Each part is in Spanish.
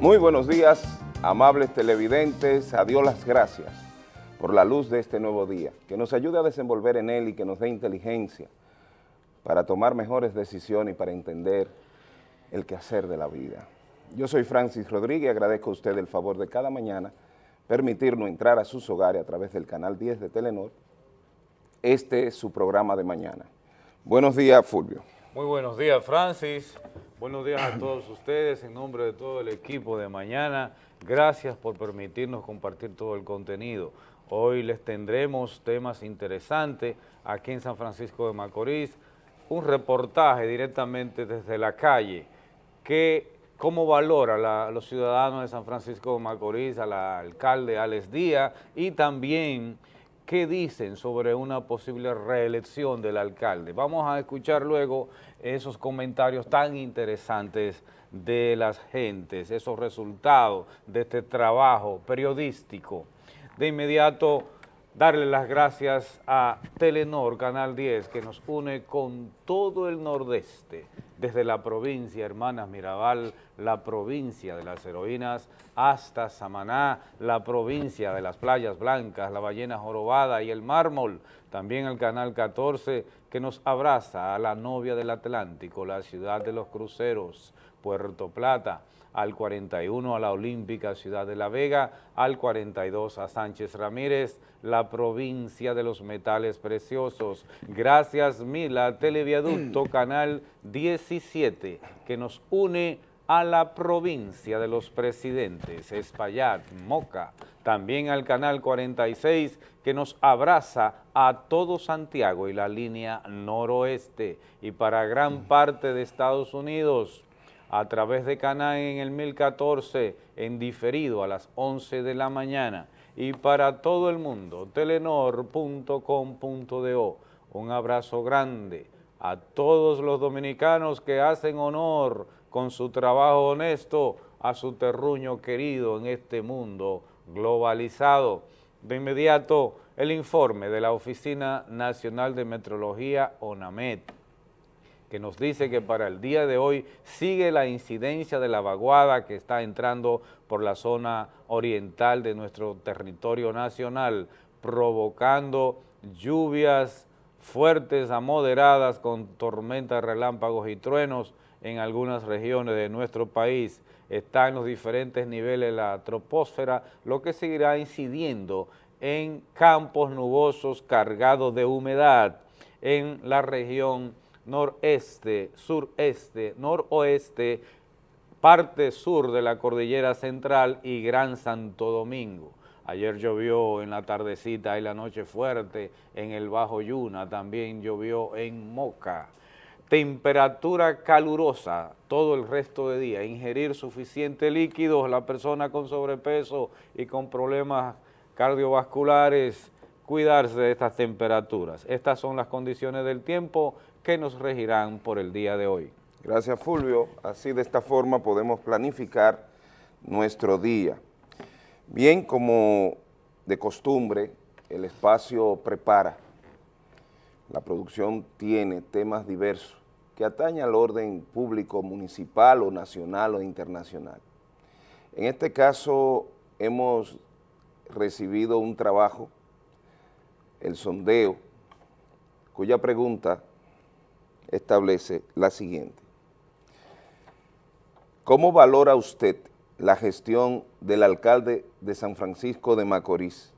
Muy buenos días, amables televidentes, a Dios las gracias por la luz de este nuevo día, que nos ayude a desenvolver en él y que nos dé inteligencia para tomar mejores decisiones y para entender el quehacer de la vida. Yo soy Francis Rodríguez y agradezco a usted el favor de cada mañana permitirnos entrar a sus hogares a través del canal 10 de Telenor. Este es su programa de mañana. Buenos días, Fulvio. Muy buenos días, Francis. Buenos días a todos ustedes, en nombre de todo el equipo de mañana. Gracias por permitirnos compartir todo el contenido. Hoy les tendremos temas interesantes aquí en San Francisco de Macorís, un reportaje directamente desde la calle, que cómo valora los ciudadanos de San Francisco de Macorís, al alcalde Alex Díaz y también qué dicen sobre una posible reelección del alcalde. Vamos a escuchar luego esos comentarios tan interesantes de las gentes, esos resultados de este trabajo periodístico. De inmediato, darle las gracias a Telenor, Canal 10, que nos une con todo el nordeste, desde la provincia Hermanas Mirabal, la provincia de las heroínas, hasta Samaná, la provincia de las playas blancas, la ballena jorobada y el mármol, también el Canal 14, que nos abraza a la novia del Atlántico, la ciudad de los cruceros, Puerto Plata, al 41 a la Olímpica Ciudad de la Vega, al 42 a Sánchez Ramírez, la provincia de los metales preciosos. Gracias Mila, Televiaducto Canal 17, que nos une a la provincia de los presidentes, Espaillat, Moca, también al Canal 46, que nos abraza a todo Santiago y la línea noroeste, y para gran parte de Estados Unidos, a través de Canal en el 1014, en diferido a las 11 de la mañana, y para todo el mundo, telenor.com.do. Un abrazo grande a todos los dominicanos que hacen honor con su trabajo honesto a su terruño querido en este mundo globalizado. De inmediato, el informe de la Oficina Nacional de Metrología, ONAMET, que nos dice que para el día de hoy sigue la incidencia de la vaguada que está entrando por la zona oriental de nuestro territorio nacional, provocando lluvias fuertes a moderadas con tormentas, relámpagos y truenos en algunas regiones de nuestro país. Está en los diferentes niveles de la troposfera, lo que seguirá incidiendo en campos nubosos cargados de humedad en la región noreste, sureste, noroeste, parte sur de la cordillera central y Gran Santo Domingo. Ayer llovió en la tardecita y la noche fuerte en el Bajo Yuna, también llovió en Moca. Temperatura calurosa todo el resto de día, ingerir suficiente líquido, la persona con sobrepeso y con problemas cardiovasculares, cuidarse de estas temperaturas. Estas son las condiciones del tiempo que nos regirán por el día de hoy. Gracias Fulvio, así de esta forma podemos planificar nuestro día. Bien, como de costumbre, el espacio prepara, la producción tiene temas diversos que atañen al orden público municipal o nacional o internacional. En este caso hemos recibido un trabajo, el sondeo, cuya pregunta establece la siguiente. ¿Cómo valora usted la gestión del alcalde de San Francisco de Macorís?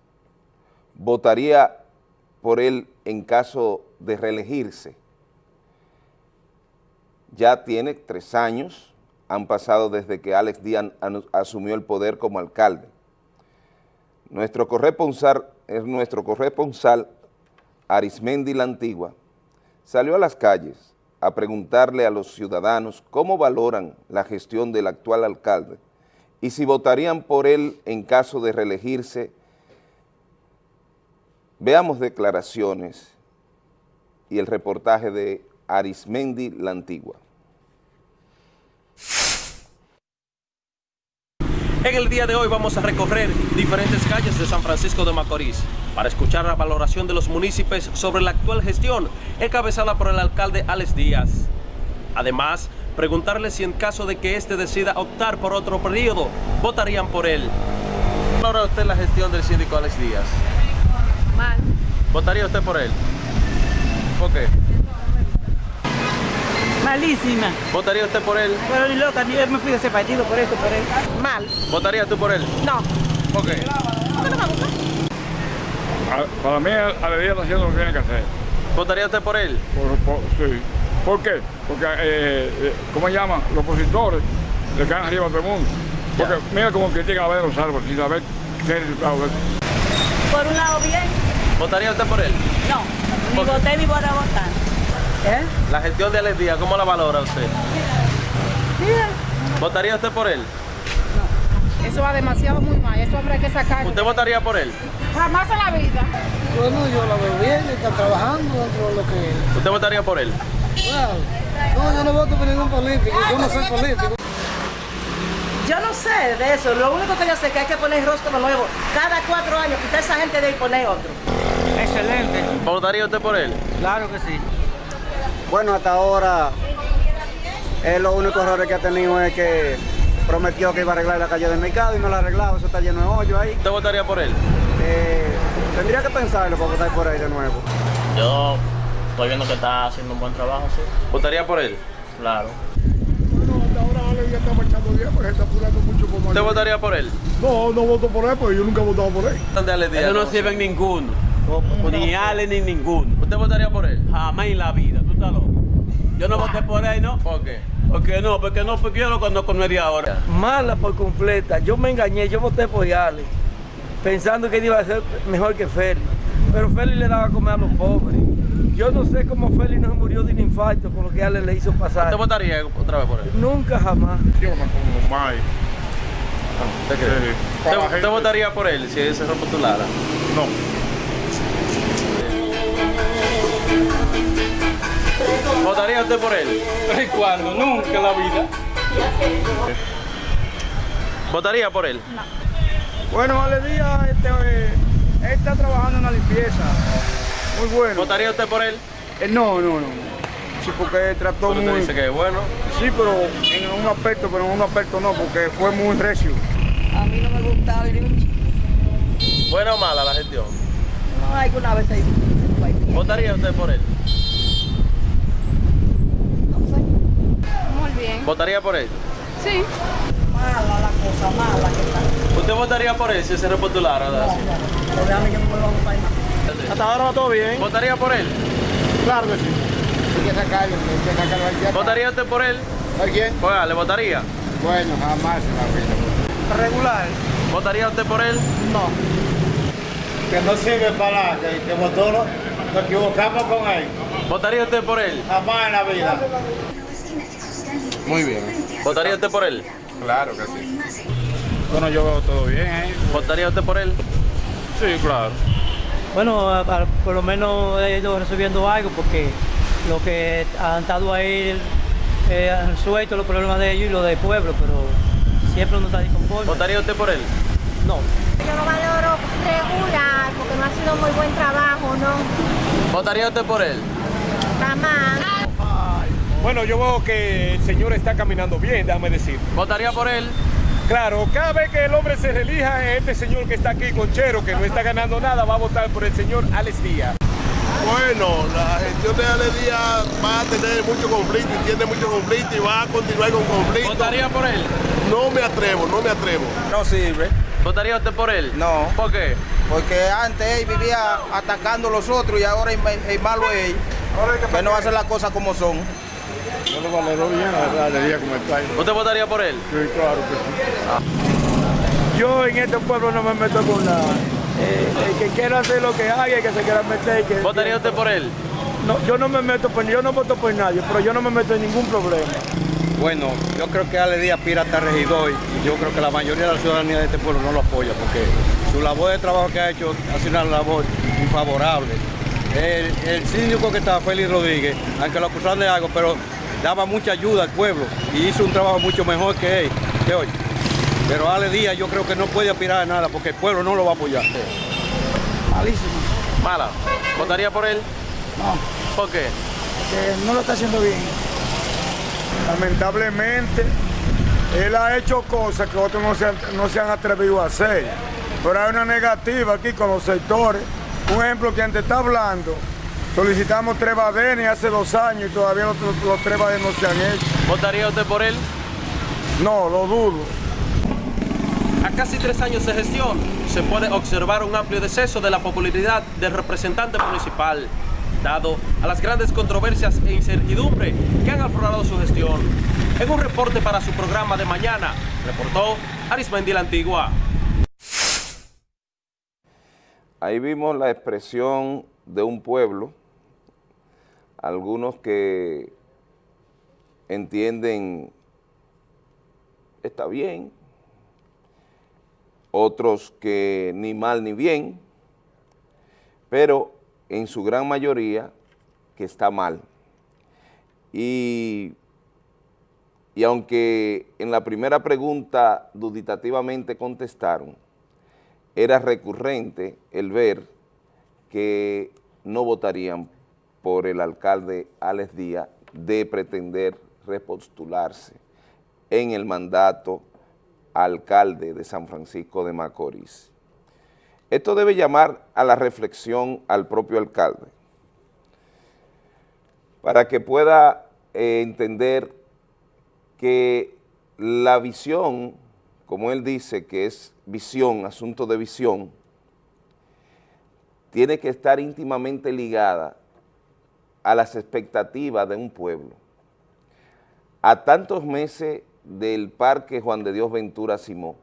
¿Votaría por él en caso de reelegirse? Ya tiene tres años, han pasado desde que Alex Díaz asumió el poder como alcalde. Nuestro corresponsal, es nuestro corresponsal Arismendi La Antigua, salió a las calles a preguntarle a los ciudadanos cómo valoran la gestión del actual alcalde y si votarían por él en caso de reelegirse. Veamos declaraciones y el reportaje de Arismendi La Antigua. En el día de hoy vamos a recorrer diferentes calles de San Francisco de Macorís para escuchar la valoración de los municipios sobre la actual gestión encabezada por el alcalde Alex Díaz. Además, preguntarle si en caso de que éste decida optar por otro periodo, votarían por él. ¿Cómo valora usted la gestión del síndico Alex Díaz? Mal. ¿Votaría usted por él? ¿Por qué? Malísima. ¿Votaría usted por él? Pero ni loca, yo me fui de ese partido por eso, por él. Mal. ¿Votaría tú por él? No. ¿Por qué? ¿Por qué no me gusta? A- Para mí, Alegría está haciendo lo que tiene que hacer. ¿Votaría usted por él? Por, por- sí. ¿Por qué? Porque, eh, eh, ¿cómo se llama? Los opositores le caen arriba a todo el mundo. Porque mira cómo critican a la vez de los árboles sin saber qué resultado es. Por un lado bien, ¿Votaría usted por él? no. Ni ¿Por qué? voté ni voy a votar. ¿Eh? La gestión de Alex Díaz, ¿cómo la valora usted? Mira. ¿Votaría usted por él? Eso va demasiado muy mal. Eso hay que sacarlo. ¿Usted votaría por él? Jamás en la vida. Bueno, yo la veo bien, está trabajando dentro de lo que es. ¿Usted votaría por él? No, yo no voto por ningún político, yo no soy político. Yo no sé de eso. Lo único que yo sé es que hay que poner rostro nuevo. Cada cuatro años, quitar esa gente de ahí y poner otro. Excelente, ¿Votaría usted por él? claro que sí. Bueno, hasta ahora, él lo único error que ha tenido es que prometió que iba a arreglar la calle del mercado y no la ha arreglado, eso está lleno de hoyo ahí. ¿Usted votaría por él? Eh, tendría que pensarlo para votar por ahí de nuevo. Yo estoy viendo que está haciendo un buen trabajo, sí. ¿Votaría por él? Claro. Bueno, hasta ahora Alegría está marchando bien porque está apurando mucho por ¿Usted votaría por él? No, no voto por él porque yo nunca he votado por él. ¿Dónde Alex Díaz? Eso no sirve en ninguno. Ni Ale ni ninguno. ¿Usted votaría por él? Jamás en la vida, tú estás loco. Yo no voté por él, ¿no? ¿Por qué? ¿Por qué no? Porque no, porque yo lo conozco de ahora. Mala por completa. Yo me engañé, yo voté por Yale, pensando que él iba a ser mejor que Félix. Pero Félix le daba a comer a los pobres. Yo no sé cómo Félix no se murió de un infarto con lo que Ale le hizo pasar. ¿Usted votaría otra vez por él? Nunca jamás. Yo me. ¿Usted, Para la usted gente. votaría por él si él se repostulara? No. ¿Votaría usted por él? ¿Cuándo? Nunca en la vida. ¿Votaría por él? Bueno, Ale Díaz, este, eh, él está trabajando en la limpieza. Muy bueno. ¿Votaría usted por él? Eh, no, no, no. Sí, porque trató usted muy... dice que es bueno. Sí, pero en un aspecto, pero en un aspecto no, porque fue muy recio. A mí no me gusta ni un ¿Buena o mala la gestión? No hay que una vez ahí. ¿Votaría usted por él? Muy bien. ¿Votaría por él? Sí. Mala la cosa, mala que está. ¿Usted votaría por él si se repostulara? No, no. Pero déjame yo no votar más. Hasta ahora va todo bien. ¿Votaría por él? Claro que sí. Hay que sacarlo, hay que sacarlo aquí. ¿Votaría usted por él? ¿A quién? Oiga, ¿le votaría? Bueno, jamás en la vida. Regular. ¿Votaría usted por él? No. Que no sirve para nada, que, que votó, nos equivocamos con él. ¿Votaría usted por él? Jamás en la vida. Muy bien, ¿Votaría usted por él? claro que sí. Bueno, yo veo todo bien, ¿eh? ¿Votaría usted por él? Sí, claro. Bueno, a- a- por lo menos he ido resolviendo algo porque lo que han estado ahí eh, han resuelto los problemas de ellos y los del pueblo, pero siempre uno está disconforme. ¿Votaría usted por él? No. Yo lo valoro regular porque no ha sido muy buen trabajo, ¿no? ¿Votaría usted por él? Jamás. Bueno, yo veo que el señor está caminando bien, déjame decir. ¿Votaría por él? Claro, cada vez que el hombre se relija, este señor que está aquí con Chero, que no está ganando nada, va a votar por el señor Alex Díaz. Bueno, la gestión de Ale Díaz va a tener mucho conflicto y tiene mucho conflicto y va a continuar con conflicto. ¿Votaría por él? No me atrevo, no me atrevo. No sirve. ¿Votaría usted por él? No. ¿Por qué? Porque antes él vivía atacando a los otros y ahora el, el malo es él. Que no hace las cosas como son. Yo lo valoro bien, la verdad, Alegría como está ahí. ¿Usted votaría por él? Sí, claro que sí. Yo en este pueblo no me meto con nada. Eh, el que quiera hacer lo que haga, el que se quiera meter. Que, ¿Votaría usted por él? No, yo no me meto, por, yo no voto por nadie, pero yo no me meto en ningún problema. Bueno, yo creo que Ale Díaz aspira hasta regidor y yo creo que la mayoría de la ciudadanía de este pueblo no lo apoya porque su labor de trabajo que ha hecho ha sido una labor infavorable. El, el síndico que estaba, Félix Rodríguez, aunque lo acusaron de algo, pero daba mucha ayuda al pueblo y hizo un trabajo mucho mejor que él, que hoy. Pero Ale Díaz yo creo que no puede aspirar a nada porque el pueblo no lo va a apoyar. Malísimo. ¿Mala? ¿Votaría por él? No, ¿Por qué? que no lo está haciendo bien. Lamentablemente, él ha hecho cosas que otros no se han, no se han atrevido a hacer. Pero hay una negativa aquí con los sectores. Un ejemplo, quien te está hablando, solicitamos tres badenes hace dos años y todavía los, los tres badenes no se han hecho. ¿Votaría usted por él? No, lo dudo. A casi tres años de gestión, se puede observar un amplio deceso de la popularidad del representante municipal, dado a las grandes controversias e incertidumbre que han aflorado su gestión. En un reporte para su programa de mañana, reportó Arismendi la Antigua. Ahí vimos la expresión de un pueblo, algunos que entienden está bien, otros que ni mal ni bien, pero en su gran mayoría que está mal. Y, y aunque en la primera pregunta duditativamente contestaron, era recurrente el ver que no votarían por el alcalde Alex Díaz de pretender repostularse en el mandato alcalde de San Francisco de Macorís. Esto debe llamar a la reflexión al propio alcalde para que pueda eh, entender que la visión, como él dice que es visión, asunto de visión, tiene que estar íntimamente ligada a las expectativas de un pueblo. A tantos meses del Parque Juan de Dios Ventura Simó.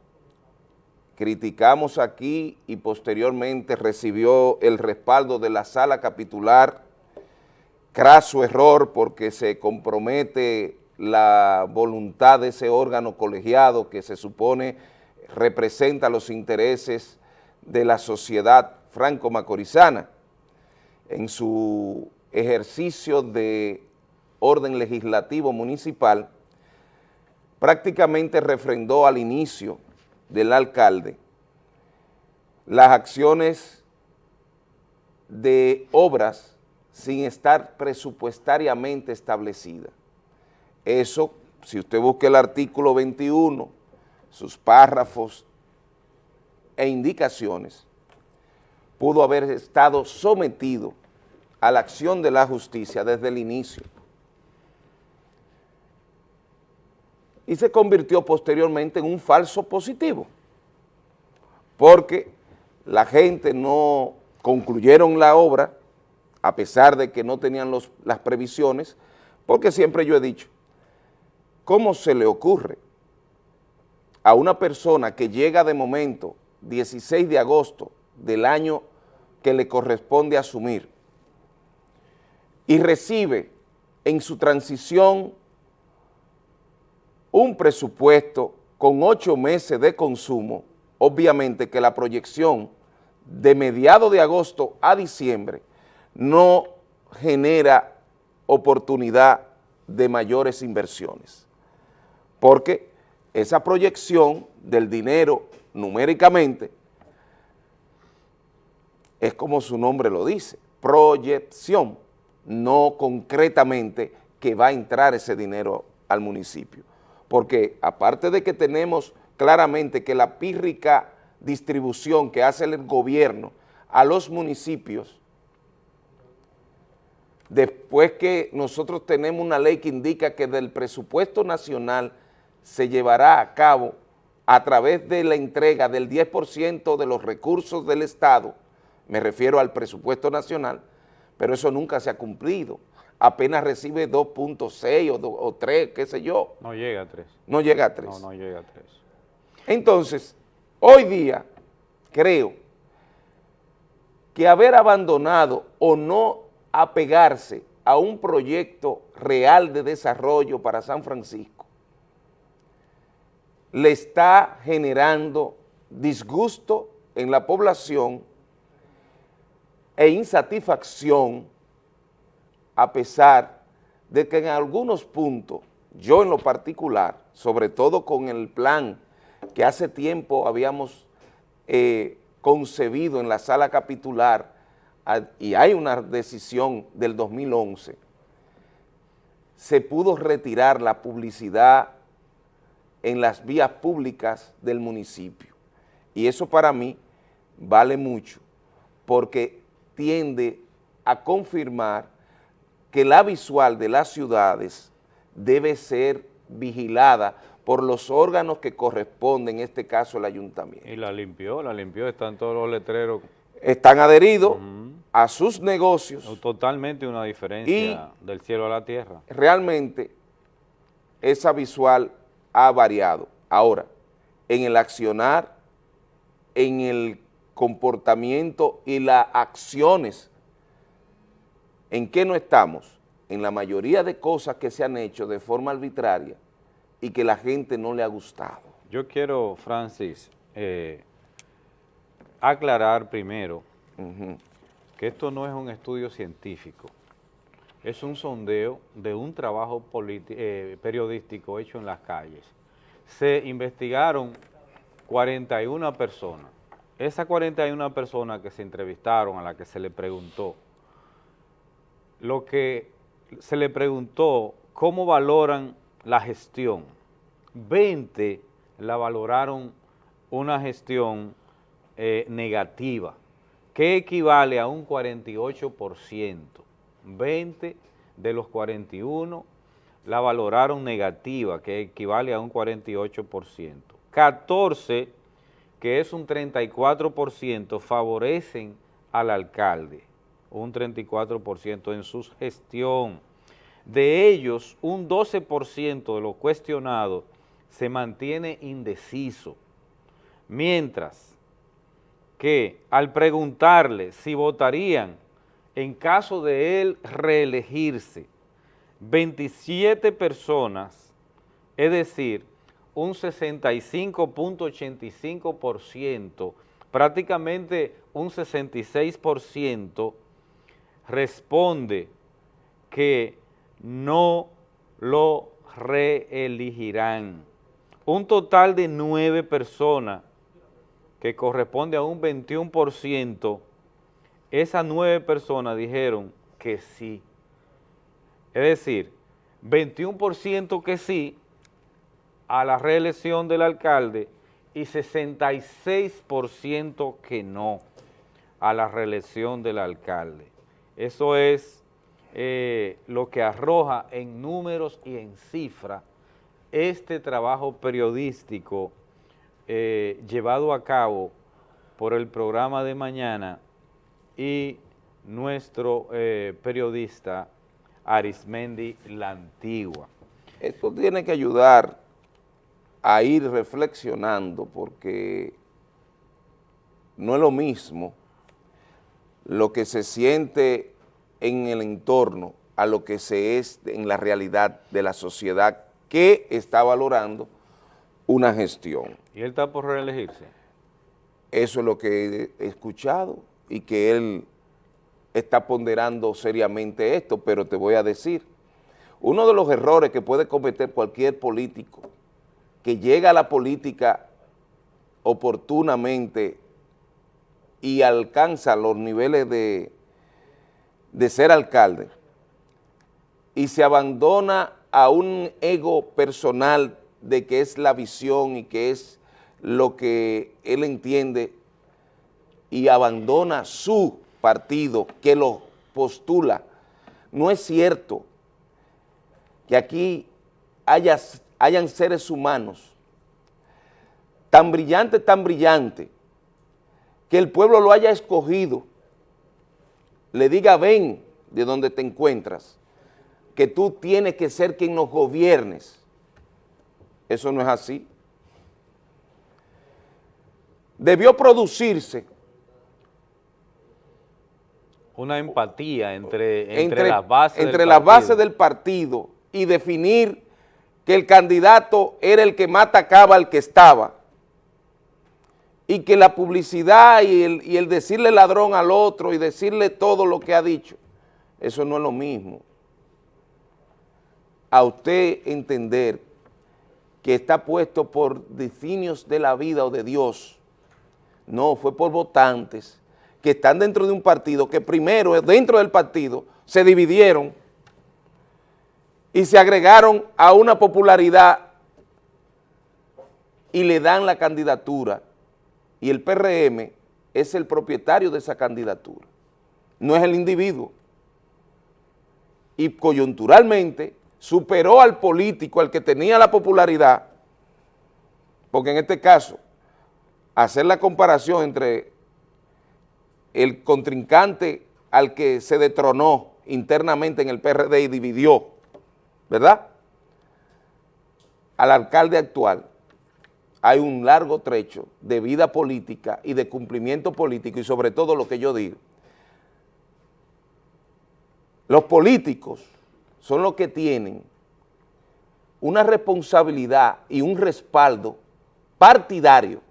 Criticamos aquí y posteriormente recibió el respaldo de la sala capitular, craso error porque se compromete la voluntad de ese órgano colegiado que se supone representa los intereses de la sociedad franco-macorizana en su ejercicio de orden legislativo municipal, prácticamente refrendó al inicio del alcalde las acciones de obras sin estar presupuestariamente establecidas. Eso, si usted busca el artículo 21, sus párrafos e indicaciones, pudo haber estado sometido a la acción de la justicia desde el inicio. y se convirtió posteriormente en un falso positivo, porque la gente no concluyeron la obra, a pesar de que no tenían las previsiones, porque siempre yo he dicho, ¿cómo se le ocurre a una persona que llega de momento 16 de agosto del año que le corresponde asumir y recibe en su transición un presupuesto con ocho meses de consumo, obviamente que la proyección de mediado de agosto a diciembre no genera oportunidad de mayores inversiones, porque esa proyección del dinero numéricamente es como su nombre lo dice, proyección, no concretamente que va a entrar ese dinero al municipio. Porque aparte de que tenemos claramente que la pírrica distribución que hace el gobierno a los municipios, después que nosotros tenemos una ley que indica que del presupuesto nacional se llevará a cabo a través de la entrega del 10% de los recursos del Estado, me refiero al presupuesto nacional, pero eso nunca se ha cumplido apenas recibe 2.6 o, 3, qué sé yo. No llega a 3. No llega a 3. No, no llega a 3. Entonces, hoy día, creo que haber abandonado o no apegarse a un proyecto real de desarrollo para San Francisco le está generando disgusto en la población e insatisfacción a pesar de que en algunos puntos, yo en lo particular, sobre todo con el plan que hace tiempo habíamos eh, concebido en la sala capitular, y hay una decisión del 2011, se pudo retirar la publicidad en las vías públicas del municipio. Y eso para mí vale mucho, porque tiende a confirmar que la visual de las ciudades debe ser vigilada por los órganos que corresponden, en este caso el ayuntamiento. Y la limpió, la limpió, están todos los letreros. Están adheridos a sus negocios. Totalmente una diferencia del cielo a la tierra. Realmente esa visual ha variado. Ahora, en el accionar, en el comportamiento y las acciones, ¿en qué no estamos? En la mayoría de cosas que se han hecho de forma arbitraria y que la gente no le ha gustado. Yo quiero, Francis, eh, aclarar primero que esto no es un estudio científico, es un sondeo de un trabajo eh, periodístico hecho en las calles. Se investigaron 41 personas. Esas 41 personas que se entrevistaron, a las que se le preguntó, lo que se le preguntó, cómo valoran la gestión. 20 la valoraron una gestión eh, negativa, que equivale a un 48%. 20 de los 41 la valoraron negativa, que equivale a un 48%. 14, que es un 34%, favorecen al alcalde, un 34% en su gestión. De ellos, un 12% de los cuestionados se mantiene indeciso, mientras que al preguntarle si votarían en caso de él reelegirse, 27 personas, es decir, un 65.85%, prácticamente un 66% responde que no lo reelegirán. Un total de nueve personas, que corresponde a un 21%, esas nueve personas dijeron que sí. Es decir, 21% que sí a la reelección del alcalde y 66% que no a la reelección del alcalde. Eso es eh, lo que arroja en números y en cifra este trabajo periodístico eh, llevado a cabo por el programa de mañana y nuestro eh, periodista Arismendi La Antigua. Esto tiene que ayudar a ir reflexionando porque no es lo mismo lo que se siente en el entorno a lo que se es en la realidad de la sociedad que está valorando una gestión. ¿Y él está por reelegirse? Eso es lo que he escuchado y que él está ponderando seriamente esto, pero te voy a decir, uno de los errores que puede cometer cualquier político que llega a la política oportunamente y alcanza los niveles de, de ser alcalde y se abandona a un ego personal de que es la visión y que es lo que él entiende y abandona su partido que lo postula. No es cierto que aquí haya, hayan seres humanos tan brillantes, tan brillantes, que el pueblo lo haya escogido, le diga ven de donde te encuentras, que tú tienes que ser quien nos gobiernes. Eso no es así. Debió producirse una empatía entre, entre, las bases entre las bases del partido y definir que el candidato era el que más atacaba al que estaba y que la publicidad y el, y el decirle ladrón al otro y decirle todo lo que ha dicho, eso no es lo mismo. A usted entender que está puesto por designios de la vida o de Dios, no, fue por votantes que están dentro de un partido, que primero dentro del partido se dividieron y se agregaron a una popularidad y le dan la candidatura y el PRM es el propietario de esa candidatura, no es el individuo. Y coyunturalmente superó al político, al que tenía la popularidad, porque en este caso, hacer la comparación entre el contrincante al que se detronó internamente en el PRD y dividió, ¿verdad? Al alcalde actual, hay un largo trecho de vida política y de cumplimiento político y sobre todo lo que yo digo. Los políticos son los que tienen una responsabilidad y un respaldo partidario.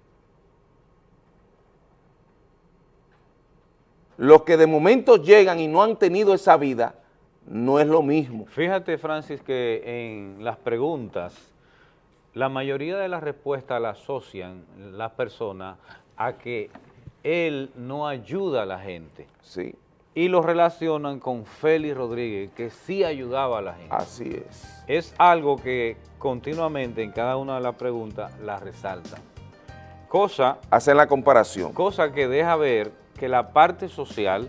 Los que de momento llegan y no han tenido esa vida, no es lo mismo. Fíjate, Francis, que en las preguntas la mayoría de las respuestas la asocian las personas a que él no ayuda a la gente. Sí. Y lo relacionan con Félix Rodríguez, que sí ayudaba a la gente. Así es. Es algo que continuamente en cada una de las preguntas la resaltan. Cosa... Hacen la comparación. Cosa que deja ver que la parte social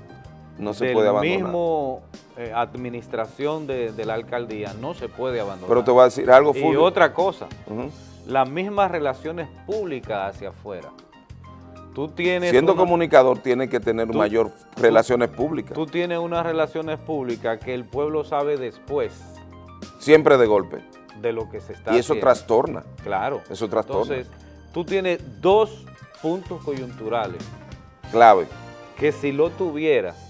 no se puede abandonar. mismo eh, administración de, la alcaldía no se puede abandonar. Pero te voy a decir algo, Y otra cosa, las mismas relaciones públicas hacia afuera. Tú tienes Siendo comunicador tiene que tener mayor relaciones públicas. Tú tienes unas relaciones públicas que el pueblo sabe después. Siempre de golpe. De lo que se está Y eso trastorna. Claro. Eso trastorna. Entonces, tú tienes dos puntos coyunturales. Clave. Que si lo tuvieras,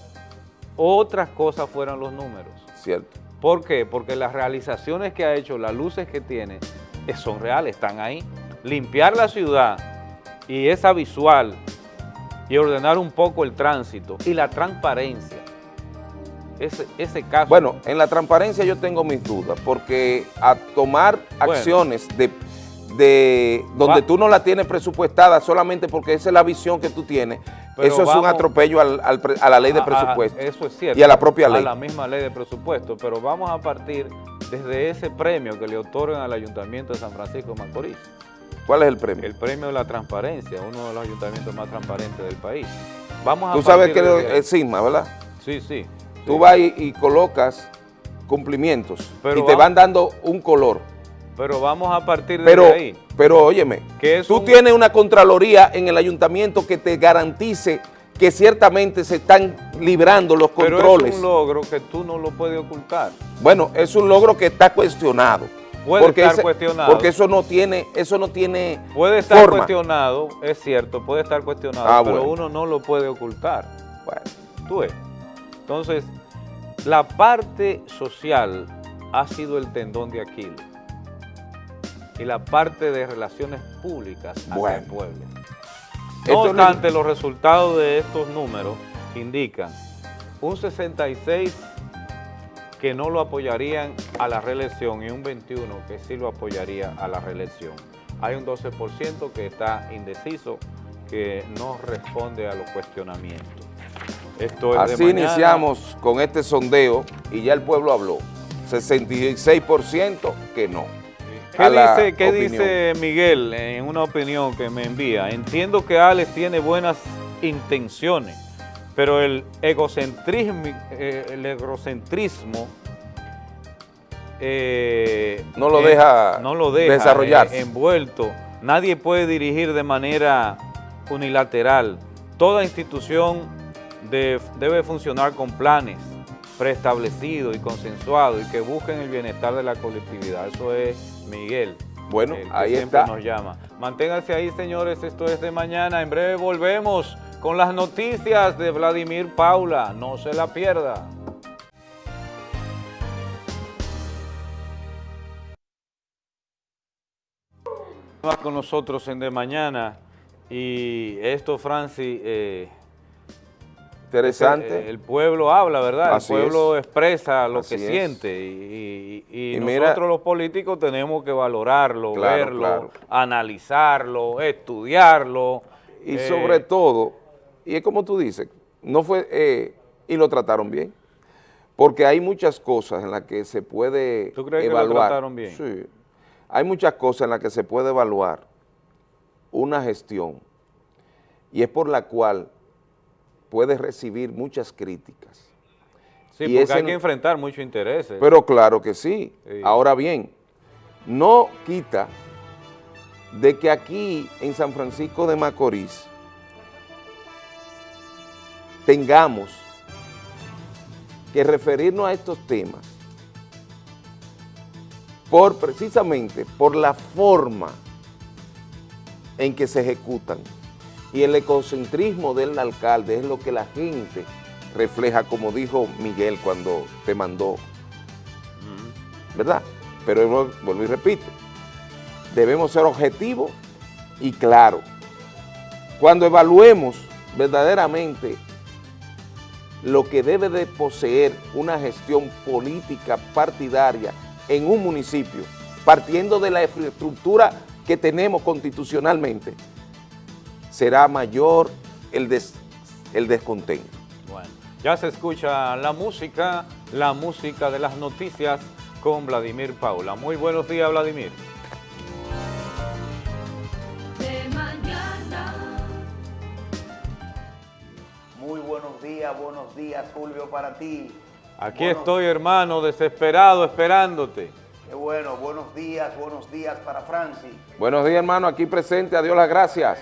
otras cosas fueran los números. Cierto. ¿Por qué? Porque las realizaciones que ha hecho, las luces que tiene, eh, son reales, están ahí. Limpiar la ciudad y esa visual y ordenar un poco el tránsito y la transparencia. Ese, ese caso. Bueno, en la transparencia yo tengo mis dudas, porque a tomar acciones de de donde tú no la tienes presupuestada solamente porque esa es la visión que tú tienes, eso es un atropello a la ley de presupuesto. eso es cierto. Y a la propia ley. A la misma ley de presupuesto, pero vamos a partir desde ese premio que le otorgan al Ayuntamiento de San Francisco de Macorís. ¿Cuál es el premio? El premio de la transparencia, uno de los ayuntamientos más transparentes del país. Vamos a Tú sabes que es SIGMA, ¿verdad? Sí, sí. Tú vas y, colocas cumplimientos y te van dando un color. Pero vamos a partir de pero, ahí. Pero óyeme, tú tienes una Contraloría en el ayuntamiento que te garantice que ciertamente se están librando los controles. Pero es un logro que tú no lo puedes ocultar. Bueno, es un logro que está cuestionado. Puede porque estar cuestionado. Porque eso no tiene, eso no tiene Puede estar cuestionado, es cierto, puede estar cuestionado, ah, pero uno no lo puede ocultar. Bueno. Tú ves. Entonces, la parte social ha sido el tendón de Aquiles y la parte de relaciones públicas hacia el pueblo. No obstante, los resultados de estos números indican un 66 que no lo apoyarían a la reelección y un 21 que sí lo apoyaría a la reelección. Hay un 12% que está indeciso, que no responde a los cuestionamientos. Esto Así iniciamos con este sondeo y ya el pueblo habló. 66% que no. ¿Qué, dice, Miguel en una opinión que me envía? Entiendo que Alex tiene buenas intenciones, pero el egocentrismo, eh, el egocentrismo eh, no lo deja, no lo deja desarrollarse. envuelto. Nadie puede dirigir de manera unilateral. Toda institución debe funcionar con planes preestablecidos y consensuados y que busquen el bienestar de la colectividad. Eso es Miguel. Bueno, ahí siempre nos llama. Manténganse ahí, señores. Esto es de mañana. En breve volvemos con las noticias de Vladimir Paula. No se la pierda. con nosotros en De Mañana y esto, Francis, eh, Interesante. El, pueblo habla, ¿verdad? el pueblo expresa lo que siente y, nosotros los políticos tenemos que valorarlo, verlo, analizarlo, estudiarlo. Y eh, sobre todo, y es como tú dices, no fue, eh, y lo trataron bien, Porque hay muchas cosas en las que se puede ¿Tú crees evaluar. que lo trataron bien? Sí. Hay muchas cosas en las que se puede evaluar una gestión y es por la cual puede recibir muchas críticas. Sí, Y porque ese hay que enfrentar muchos intereses. Pero claro que sí. Sí. Ahora bien, no quita de que aquí en San Francisco de Macorís tengamos que referirnos a estos temas por precisamente por la forma en que se ejecutan y el ecocentrismo del alcalde es lo que la gente refleja, como dijo Miguel cuando te mandó, ¿verdad? Pero vuelvo y repito, debemos ser objetivos y claros. Cuando evaluemos verdaderamente lo que debe de poseer una gestión política partidaria en un municipio, partiendo de la infraestructura que tenemos constitucionalmente, será mayor el, des- el descontento. Bueno, ya se escucha la música, la música de las noticias con Vladimir Paula. Muy buenos días, Vladimir. de mañana. Muy buenos días, buenos días, Fulvio, para ti. Aquí Buenos- estoy, hermano, desesperado, esperándote. Qué bueno, buenos días, buenos días para Francis. Buenos días, hermano, aquí presente, a Dios las gracias.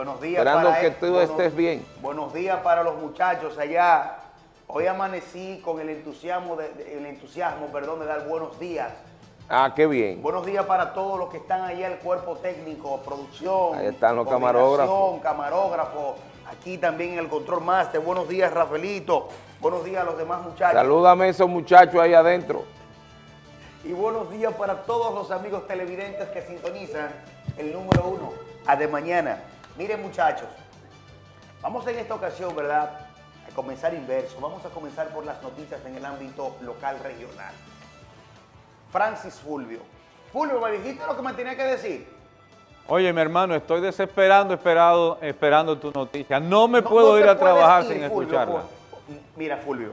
Buenos días Esperando para que tú Buenos- estés bien. Buenos días para los muchachos allá. Hoy amanecí con el entusiasmo, de, de- el entusiasmo, perdón, de dar buenos días. Ah, qué bien. Buenos días para todos los que están allá, el cuerpo técnico, producción. Ahí están los camarógrafos. camarógrafos. Aquí también el control master. Buenos días, Rafaelito. Buenos días a los demás muchachos. Salúdame a esos muchachos ahí adentro. Y buenos días para todos los amigos televidentes que sintonizan el número uno a de mañana. Miren muchachos, vamos en esta ocasión, ¿verdad? A comenzar inverso. Vamos a comenzar por las noticias en el ámbito local regional. Francis Fulvio. Fulvio, ¿me dijiste lo que me tenía que decir? Oye, mi hermano, estoy desesperando, esperado, esperando tu noticia. No me No- puedo no ir a trabajar ir, sin Fulvio, escucharla. Mira, Fulvio,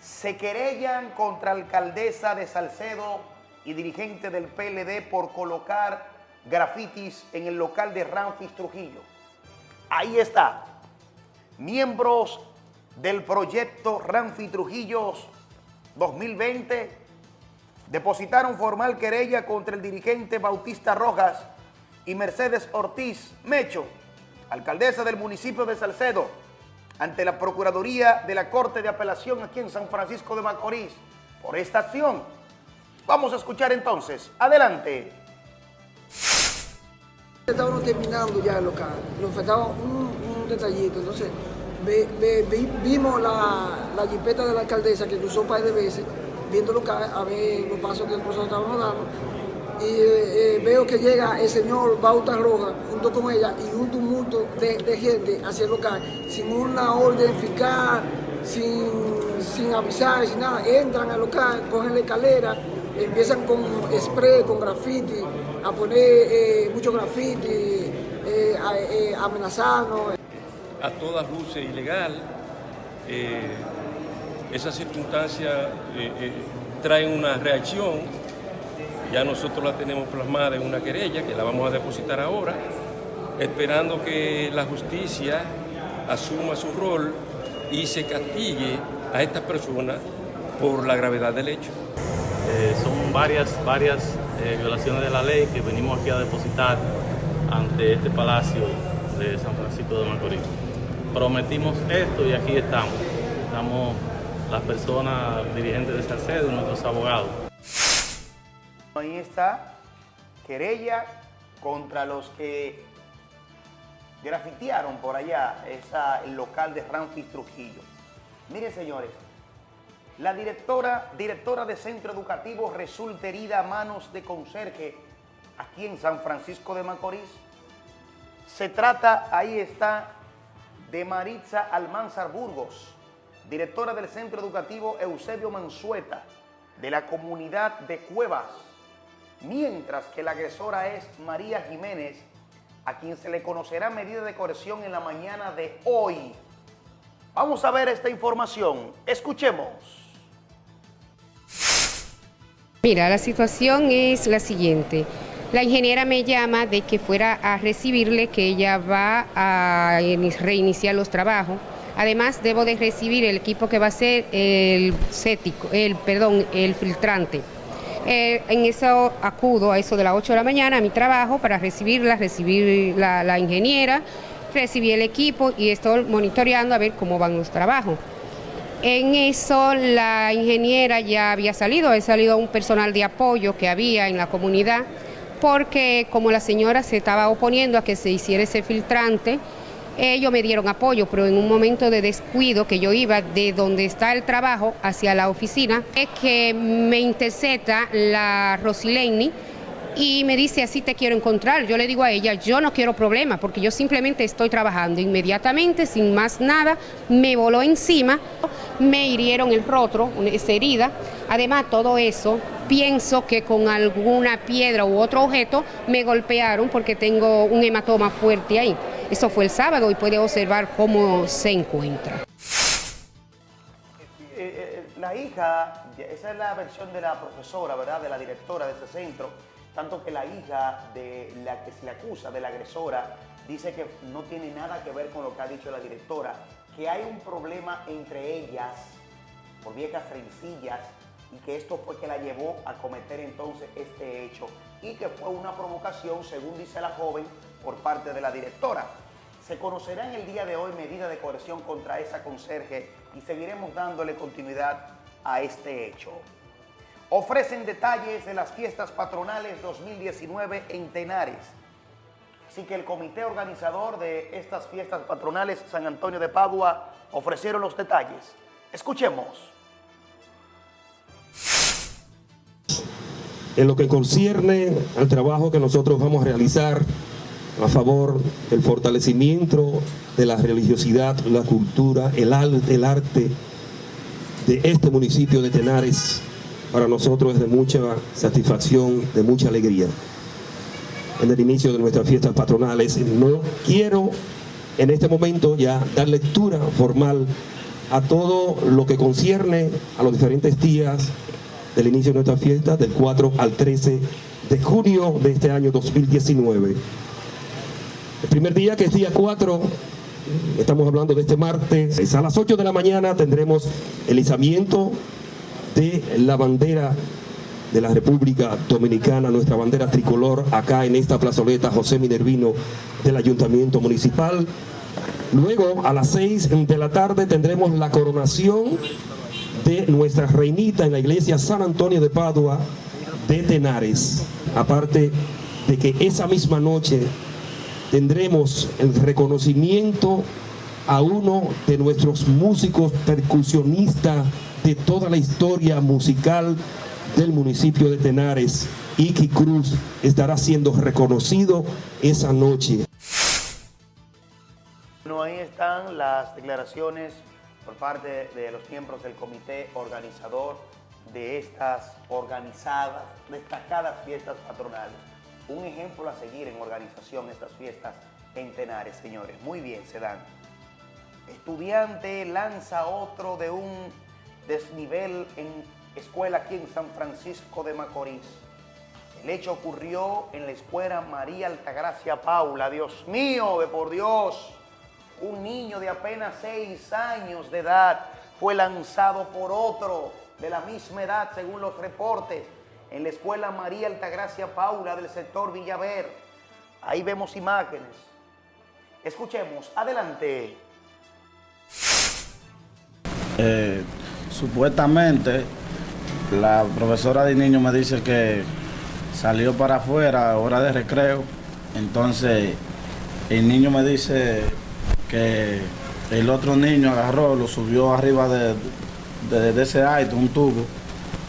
se querellan contra alcaldesa de Salcedo y dirigente del PLD por colocar grafitis en el local de Ramfis Trujillo. Ahí está. Miembros del proyecto Ramfis Trujillos 2020 depositaron formal querella contra el dirigente Bautista Rojas y Mercedes Ortiz Mecho, alcaldesa del municipio de Salcedo, ante la Procuraduría de la Corte de Apelación aquí en San Francisco de Macorís por esta acción. Vamos a escuchar entonces. Adelante. Estábamos terminando ya el local, nos faltaba un, un detallito, entonces ve- ve- vi- vimos la, la jipeta de la alcaldesa que cruzó un par de veces, viendo el local, a ver los pasos que nosotros estábamos dando, y eh, eh, veo que llega el señor Bauta Roja junto con ella y un tumulto de, de gente hacia el local, sin una orden fiscal, sin, sin avisar, sin nada, entran al local, cogen la escalera, empiezan con spray, con graffiti, a poner eh, mucho graffiti, eh, a- eh, amenazarnos. a todas luces ilegal. Eh, esa circunstancia eh, eh, trae una reacción, ya nosotros la tenemos plasmada en una querella que la vamos a depositar ahora, esperando que la justicia asuma su rol y se castigue a estas personas por la gravedad del hecho. Eh, son varias, varias eh, violaciones de la ley que venimos aquí a depositar ante este palacio de San Francisco de Macorís. Prometimos esto y aquí estamos. Estamos las personas dirigentes de Salcedo y nuestros abogados. Ahí está querella contra los que grafitearon por allá esa, el local de Ramfis Trujillo. Miren, señores, la directora, directora de centro educativo resulta herida a manos de conserje aquí en San Francisco de Macorís. Se trata, ahí está, de Maritza Almanzar Burgos, directora del centro educativo Eusebio Mansueta, de la comunidad de Cuevas, mientras que la agresora es María Jiménez, a quien se le conocerá medida de coerción en la mañana de hoy. Vamos a ver esta información. Escuchemos. Mira, la situación es la siguiente. La ingeniera me llama de que fuera a recibirle, que ella va a reiniciar los trabajos. Además, debo de recibir el equipo que va a ser el cético, el perdón, el filtrante. Eh, en eso acudo a eso de las 8 de la mañana a mi trabajo para recibirla, recibir la, la ingeniera, recibir el equipo y estoy monitoreando a ver cómo van los trabajos. En eso la ingeniera ya había salido, ha salido un personal de apoyo que había en la comunidad, porque como la señora se estaba oponiendo a que se hiciera ese filtrante, ellos me dieron apoyo, pero en un momento de descuido que yo iba de donde está el trabajo hacia la oficina, es que me intercepta la Rosileni y me dice, así te quiero encontrar. Yo le digo a ella, yo no quiero problemas porque yo simplemente estoy trabajando. Inmediatamente, sin más nada, me voló encima, me hirieron el rostro, esa herida. Además, todo eso, pienso que con alguna piedra u otro objeto me golpearon porque tengo un hematoma fuerte ahí. Eso fue el sábado y puede observar cómo se encuentra. Eh, eh, la hija, esa es la versión de la profesora, ¿verdad? De la directora de ese centro, tanto que la hija de la que se le acusa, de la agresora, dice que no tiene nada que ver con lo que ha dicho la directora, que hay un problema entre ellas por viejas rencillas y que esto fue que la llevó a cometer entonces este hecho y que fue una provocación, según dice la joven, por parte de la directora. Se conocerá en el día de hoy medida de coerción contra esa conserje y seguiremos dándole continuidad a este hecho. Ofrecen detalles de las fiestas patronales 2019 en Tenares. Así que el comité organizador de estas fiestas patronales San Antonio de Padua ofrecieron los detalles. Escuchemos. En lo que concierne al trabajo que nosotros vamos a realizar a favor del fortalecimiento de la religiosidad, la cultura, el, el arte de este municipio de Tenares, para nosotros es de mucha satisfacción, de mucha alegría. En el inicio de nuestras fiestas patronales, no quiero en este momento ya dar lectura formal a todo lo que concierne a los diferentes días del inicio de nuestra fiesta, del 4 al 13 de junio de este año 2019. El primer día, que es día 4, estamos hablando de este martes, a las 8 de la mañana tendremos el izamiento de la bandera de la República Dominicana, nuestra bandera tricolor, acá en esta plazoleta José Minervino del Ayuntamiento Municipal. Luego, a las 6 de la tarde, tendremos la coronación de nuestra reinita en la iglesia San Antonio de Padua de Tenares. Aparte de que esa misma noche tendremos el reconocimiento a uno de nuestros músicos percusionistas de toda la historia musical del municipio de Tenares, Iki Cruz, estará siendo reconocido esa noche. Bueno, ahí están las declaraciones por parte de los miembros del comité organizador de estas organizadas, destacadas fiestas patronales. Un ejemplo a seguir en organización estas fiestas en Tenares, señores. Muy bien, se dan. Estudiante lanza otro de un desnivel en escuela aquí en San Francisco de Macorís. El hecho ocurrió en la escuela María Altagracia Paula. Dios mío, de por Dios, un niño de apenas seis años de edad fue lanzado por otro de la misma edad, según los reportes, en la escuela María Altagracia Paula del sector Villaver. Ahí vemos imágenes. Escuchemos, adelante. Eh, supuestamente la profesora de niño me dice que salió para afuera a hora de recreo. Entonces el niño me dice que el otro niño agarró, lo subió arriba de, de, ese aire, un tubo,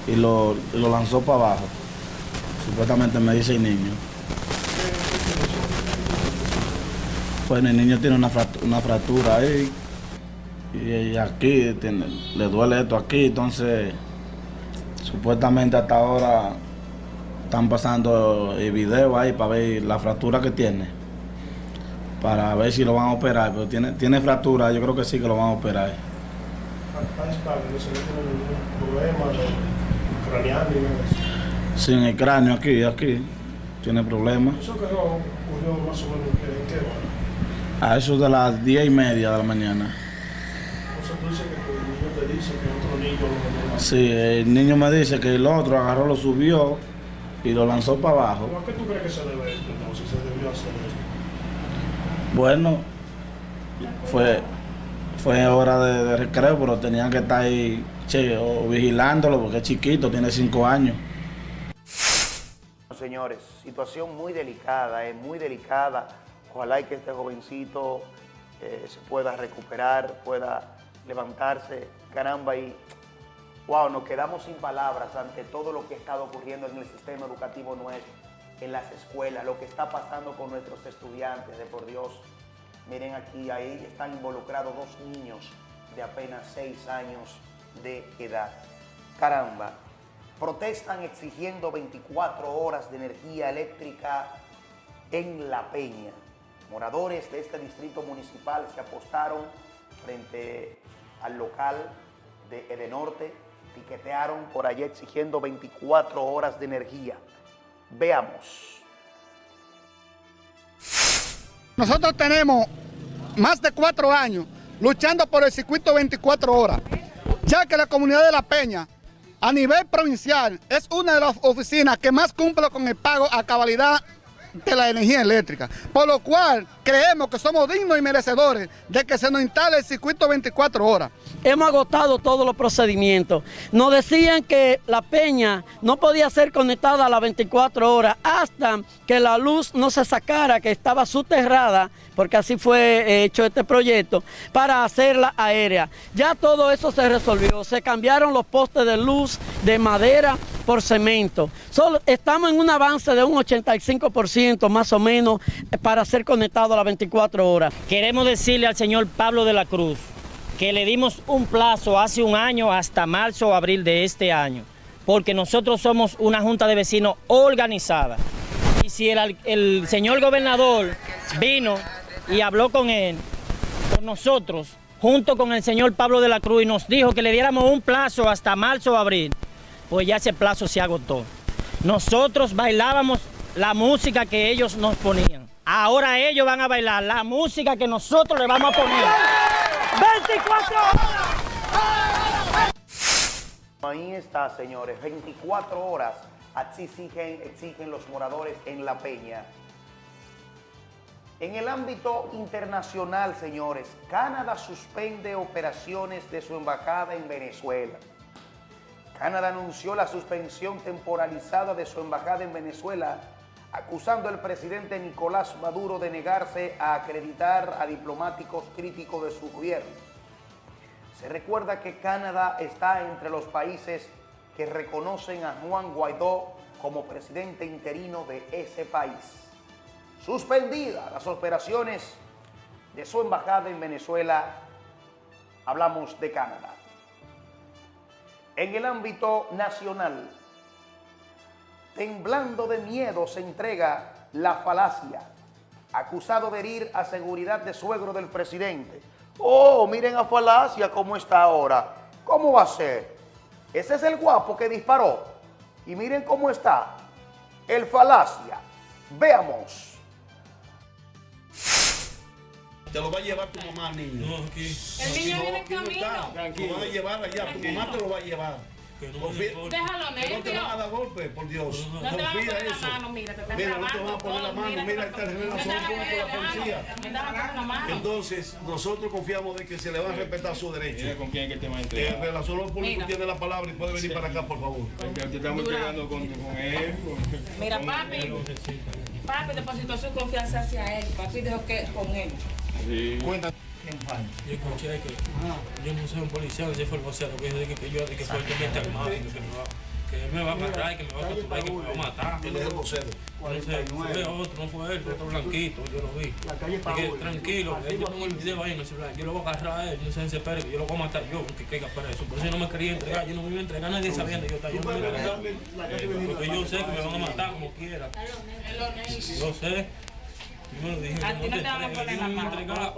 y lo, lo lanzó para abajo. Supuestamente me dice el niño. Pues el niño tiene una una fractura ahí y aquí le duele esto aquí, entonces supuestamente hasta ahora están pasando el video ahí para ver la fractura que tiene, para ver si lo van a operar, pero tiene, tiene fractura, yo creo que sí que lo van a operar. ¿Está estable? ¿No se le tiene Sí, en el cráneo, aquí, aquí. Tiene problemas. Eso que ocurrió más o menos en qué hora. A eso de las 10 y media de la mañana. O sea, tú dices que tu niño te dice que otro niño lo Sí, el niño me dice que el otro agarró, lo subió y lo lanzó para abajo. ¿A qué tú crees que se debe esto entonces? ¿Se debió hacer esto? Bueno, fue, fue hora de, de recreo, pero tenían que estar ahí che, o vigilándolo porque es chiquito, tiene 5 años. Señores, situación muy delicada, es muy delicada. Ojalá y que este jovencito eh, se pueda recuperar, pueda levantarse. Caramba, y wow, nos quedamos sin palabras ante todo lo que está ocurriendo en el sistema educativo nuestro, en las escuelas, lo que está pasando con nuestros estudiantes, de por Dios. Miren aquí, ahí están involucrados dos niños de apenas seis años de edad. Caramba, protestan exigiendo 24 horas de energía eléctrica en La Peña. Moradores de este distrito municipal se apostaron frente al local de Edenorte, piquetearon por allá exigiendo 24 horas de energía. Veamos. Nosotros tenemos más de cuatro años luchando por el circuito 24 horas, ya que la comunidad de La Peña, a nivel provincial, es una de las oficinas que más cumple con el pago a cabalidad de la energía eléctrica, por lo cual creemos que somos dignos y merecedores de que se nos instale el circuito 24 horas. Hemos agotado todos los procedimientos. Nos decían que la peña no podía ser conectada a las 24 horas hasta que la luz no se sacara, que estaba soterrada, porque así fue hecho este proyecto, para hacerla aérea. Ya todo eso se resolvió. Se cambiaron los postes de luz de madera por cemento. Solo estamos en un avance de un 85% más o menos para ser conectado a las 24 horas. Queremos decirle al señor Pablo de la Cruz que le dimos un plazo hace un año hasta marzo o abril de este año, porque nosotros somos una junta de vecinos organizada. Y si el, el señor gobernador vino y habló con él, con nosotros, junto con el señor Pablo de la Cruz, y nos dijo que le diéramos un plazo hasta marzo o abril, pues ya ese plazo se agotó. Nosotros bailábamos la música que ellos nos ponían. Ahora ellos van a bailar la música que nosotros le vamos a poner. 24 horas. Ahí está, señores, 24 horas así exigen, exigen los moradores en La Peña. En el ámbito internacional, señores, Canadá suspende operaciones de su embajada en Venezuela. Canadá anunció la suspensión temporalizada de su embajada en Venezuela, acusando al presidente Nicolás Maduro de negarse a acreditar a diplomáticos críticos de su gobierno. Se recuerda que Canadá está entre los países que reconocen a Juan Guaidó como presidente interino de ese país. Suspendidas las operaciones de su embajada en Venezuela, hablamos de Canadá. En el ámbito nacional, temblando de miedo se entrega la falacia, acusado de herir a seguridad de suegro del presidente. Oh, miren a falacia cómo está ahora. ¿Cómo va a ser? Ese es el guapo que disparó. Y miren cómo está. El falacia. Veamos. Te lo va a llevar tu mamá, niño. No, aquí. El niño viene en camino. Tranquilo. Lo va a llevar allá. Tu mamá te lo va a llevar. Confía- Déjalo, que no te van a dar golpe, por Dios. No te van a Confía poner la eso. mano, mira, te están Mira, no te van a poner la mano. mira, Mira, te esta están- relación te están con la policía. la. Entonces, nosotros confiamos de que se le va a respetar su derecho. ¿Con quién que te va a entregar? En relación a los públicos Mira. tiene la palabra y puede venir para acá, por favor. te estamos entregando con, él. Mira, papi, papi depositó su confianza hacia él. Papi dijo que con él. Yo escuché que yo no soy un policía, ese fue el vocero que dijo que yo de que fuertemente armado, que me va, que él me va a agarrar, que me va a capturar, que me va a matar. Él es el vocero. Entonces, fue otro, no fue él, fue otro blanquito, yo lo vi. Dije, tranquilo, eh, yo tengo el video ahí en el celular, yo lo voy a agarrar a él, no se desespere, que yo lo voy a matar yo, que caiga preso. Por eso yo no me quería entregar, yo no me iba a entregar a nadie sabiendo yo estaba, yo no me iba a entregar. Porque yo sé que me van a matar como quiera. Yo sé. A ti no te vamos a poner la mano. Ya,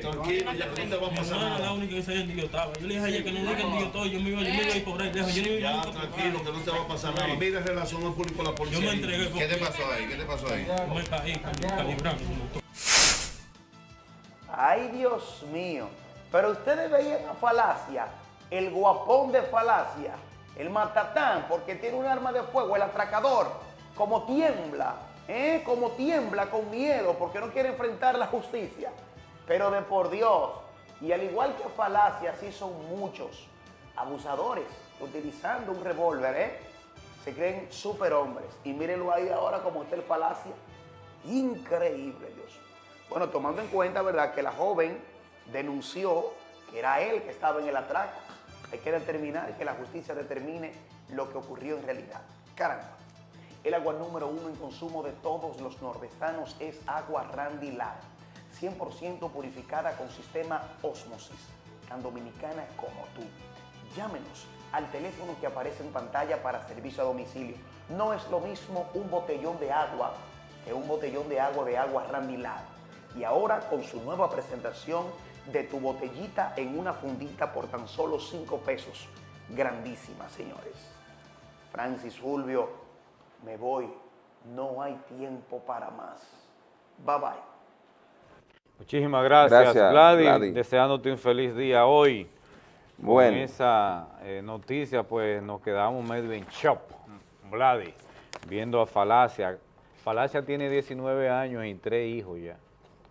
tranquilo, ya no te va a pasar No, nada. la única que sabía dónde yo estaba. Yo le dije a ella que no diga dónde yo estoy, yo me iba, yo me iba a ir por ahí lejos. Yo no iba Ya, tranquilo, que no te va a pasar nada. Mira en relación al público, la policía. Yo me entregué. ¿Qué te pasó ahí? ¿Qué te pasó ahí? Yo me caí, calibrando. Ay, Dios mío. Pero ustedes veían a Falacia, el guapón de Falacia, el matatán, porque tiene un arma de fuego, el atracador, como tiembla, ¿eh? Como tiembla con miedo, porque no quiere enfrentar la justicia. Pero de por Dios, y al igual que Falacia, así son muchos abusadores utilizando un revólver, ¿eh? Se creen superhombres. Y mírenlo ahí ahora como está el Falacia. Increíble, Dios. Bueno, tomando en cuenta, ¿verdad?, que la joven denunció que era él que estaba en el atraco. Hay que determinar que la justicia determine lo que ocurrió en realidad. Caramba. El agua número uno en consumo de todos los nordestanos es agua Randy Light, 100% purificada con sistema Osmosis, tan dominicana como tú. Llámenos al teléfono que aparece en pantalla para servicio a domicilio. No es lo mismo un botellón de agua que un botellón de agua de agua Randy Light. Y ahora con su nueva presentación de tu botellita en una fundita por tan solo 5 pesos. Grandísima, señores. Francis Fulvio, me voy. No hay tiempo para más. Bye bye. Muchísimas gracias, Gracias, Gladys. Gladys. Deseándote un feliz día hoy. Bueno. Con esa eh, noticia, pues nos quedamos medio en shock, Gladys, viendo a Falacia. Falacia tiene 19 años y tres hijos ya.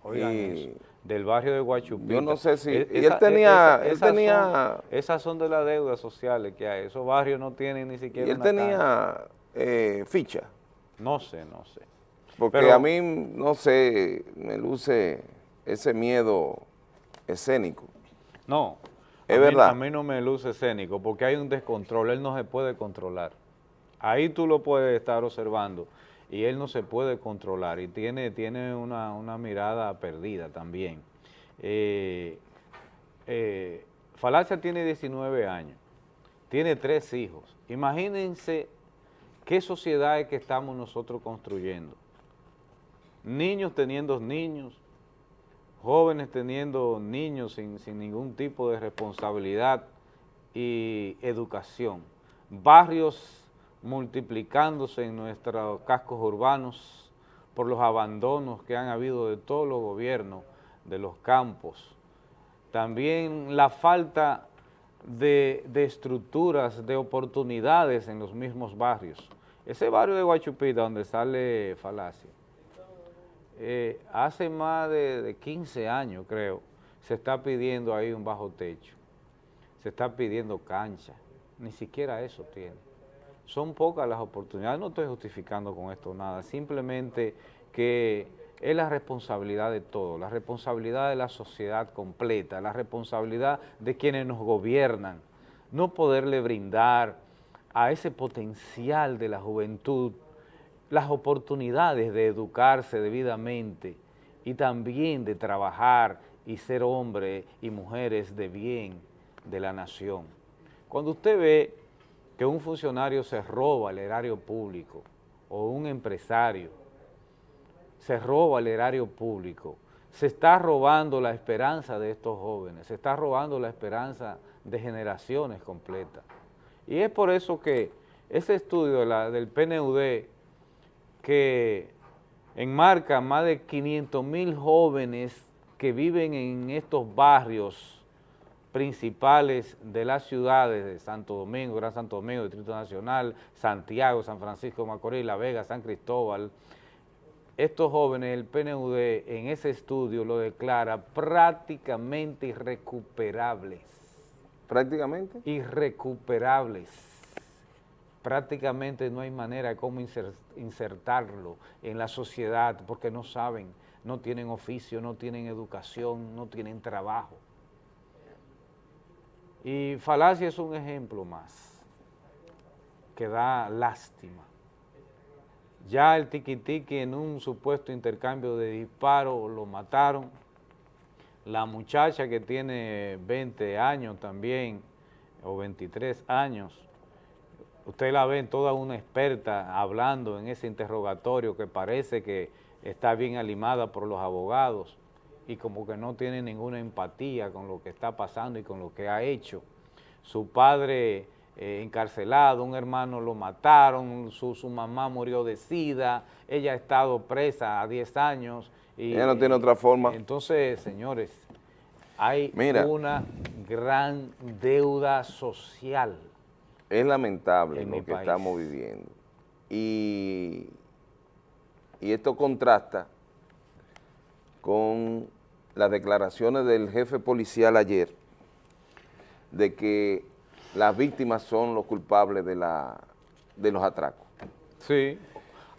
Oigan Y- eso. Del barrio de Guachupita. Yo no sé si- E- y él tenía- él esas tenía- Son, esas son de las deudas sociales que hay. Esos barrios no tienen ni siquiera Y él una tenía eh, ficha. No sé, no sé. Porque Pero- a mí, no sé, me luce ese miedo escénico. No. Es a mí- verdad. a mí no me luce escénico porque hay un descontrol, él no se puede controlar. Ahí tú lo puedes estar observando y él no se puede controlar y tiene, tiene una, una mirada perdida también. Eh, eh, Falacia tiene 19 años, tiene tres hijos. Imagínense qué sociedad es que estamos nosotros construyendo. Niños teniendo niños, jóvenes teniendo niños sin, sin ningún tipo de responsabilidad y educación, barrios multiplicándose en nuestros cascos urbanos por los abandonos que han habido de todos los gobiernos de los campos, también la falta de, de estructuras, de oportunidades en los mismos barrios. Ese barrio de Guachupita donde sale Falacia, eh, hace más de, de 15 años, creo, se está pidiendo ahí un bajo techo, se está pidiendo cancha, ni siquiera eso tiene. Son pocas las oportunidades, no estoy justificando con esto nada, simplemente que es la responsabilidad de todos, la responsabilidad de la sociedad completa, la responsabilidad de quienes nos gobiernan, no poderle brindar a ese potencial de la juventud las oportunidades de educarse debidamente y también de trabajar y ser hombres y mujeres de bien de la nación. Cuando usted ve que un funcionario se roba el erario público o un empresario se roba el erario público, se está robando la esperanza de estos jóvenes, se está robando la esperanza de generaciones completas. Y es por eso que ese estudio del PNUD que enmarca más de 500 mil jóvenes que viven en estos barrios principales de las ciudades de Santo Domingo, Gran Santo Domingo, Distrito Nacional, Santiago, San Francisco Macorís, La Vega, San Cristóbal. Estos jóvenes, el PNUD en ese estudio lo declara prácticamente irrecuperables. ¿Prácticamente? Irrecuperables prácticamente no hay manera de cómo inser- insertarlo en la sociedad porque no saben, no tienen oficio, no tienen educación, no tienen trabajo. Y Falacia es un ejemplo más que da lástima. Ya el tiquitiqui en un supuesto intercambio de disparos lo mataron. La muchacha que tiene 20 años también, o 23 años, usted la ve toda una experta hablando en ese interrogatorio que parece que está bien alimada por los abogados y como que no tiene ninguna empatía con lo que está pasando y con lo que ha hecho. Su padre eh, encarcelado, un hermano lo mataron, su, su mamá murió de sida, ella ha estado presa a 10 años. Y, Ella no tiene otra forma. Entonces, señores, hay Mira. una gran deuda social. Es lamentable En lo que país. estamos viviendo. Y, y esto contrasta con las declaraciones del jefe policial ayer de que las víctimas son los culpables de, la, de los atracos. Sí.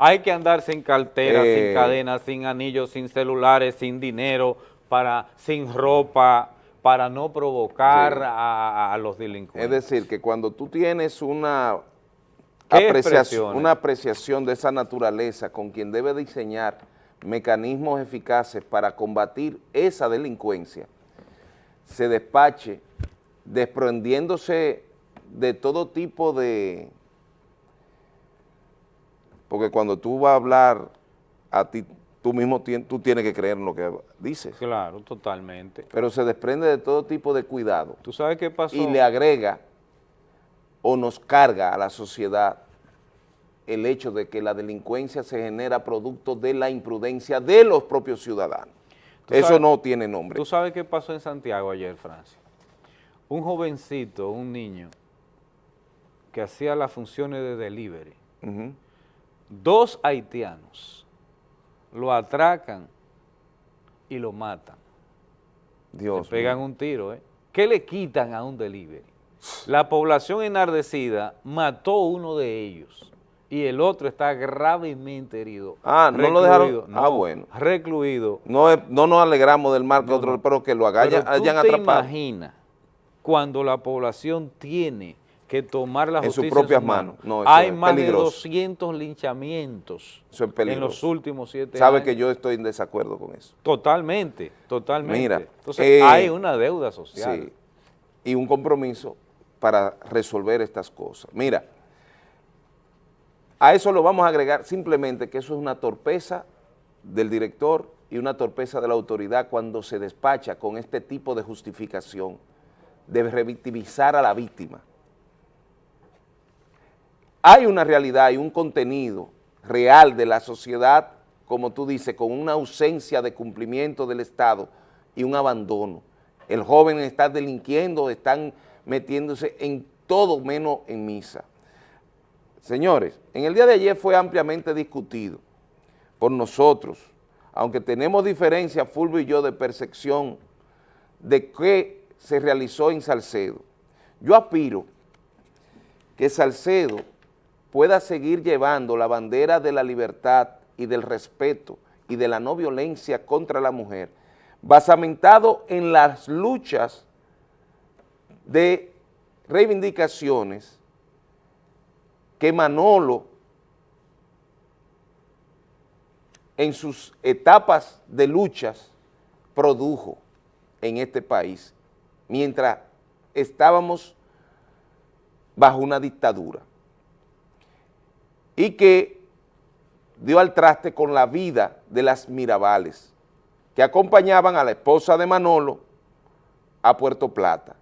Hay que andar sin cartera, Eh, sin cadenas, sin anillos, sin celulares, sin dinero, para, sin ropa, para no provocar Sí. a, a los delincuentes. Es decir, que cuando tú tienes una una apreciación de esa naturaleza con quien debe diseñar mecanismos eficaces para combatir esa delincuencia, se despache desprendiéndose de todo tipo de... Porque cuando tú vas a hablar, a ti, tú mismo tú tienes que creer en lo que dices. Claro, totalmente. Pero se desprende de todo tipo de cuidado. ¿Tú sabes qué pasó? Y le agrega o nos carga a la sociedad el hecho de que la delincuencia se genera producto de la imprudencia de los propios ciudadanos. Eso sabes- no tiene nombre. ¿Tú sabes qué pasó en Santiago ayer, Francia? Un jovencito, un niño, que hacía las funciones de delivery, Ujú. Dos haitianos lo atracan y lo matan. Dios le pegan mío. un tiro, ¿eh? ¿Qué le quitan a un delivery? La población enardecida mató uno de ellos y el otro está gravemente herido. Ah, ¿no lo dejaron? Recluido, Ah, no, bueno. Recluido. No, no nos alegramos del mal que otro, pero que lo haga- Pero hayan, tú hayan te atrapado. imaginas cuando la población tiene que tomar la En sus justicia propias manos. No, Hay es más peligroso. de 200 linchamientos Eso es en los últimos siete Sabe años. que yo estoy en desacuerdo con eso. Totalmente, totalmente. Mira, Entonces eh, hay una deuda social. Sí, y un compromiso para resolver estas cosas. Mira, a eso lo vamos a agregar simplemente que eso es una torpeza del director y una torpeza de la autoridad cuando se despacha con este tipo de justificación de revictimizar a la víctima. Hay una realidad y un contenido real de la sociedad, como tú dices, con una ausencia de cumplimiento del Estado y un abandono. El joven está delinquiendo, están metiéndose en todo menos en misa. Señores, en el día de ayer fue ampliamente discutido por nosotros, aunque tenemos diferencias, Fulvio y yo, de percepción de qué se realizó en Salcedo. Yo aspiro que Salcedo pueda seguir llevando la bandera de la libertad y del respeto y de la no violencia contra la mujer, basamentado en las luchas de reivindicaciones que Manolo en sus etapas de luchas produjo en este país, mientras estábamos bajo una dictadura y que dio al traste con la vida de las Mirabales, que acompañaban a la esposa de Manolo a Puerto Plata,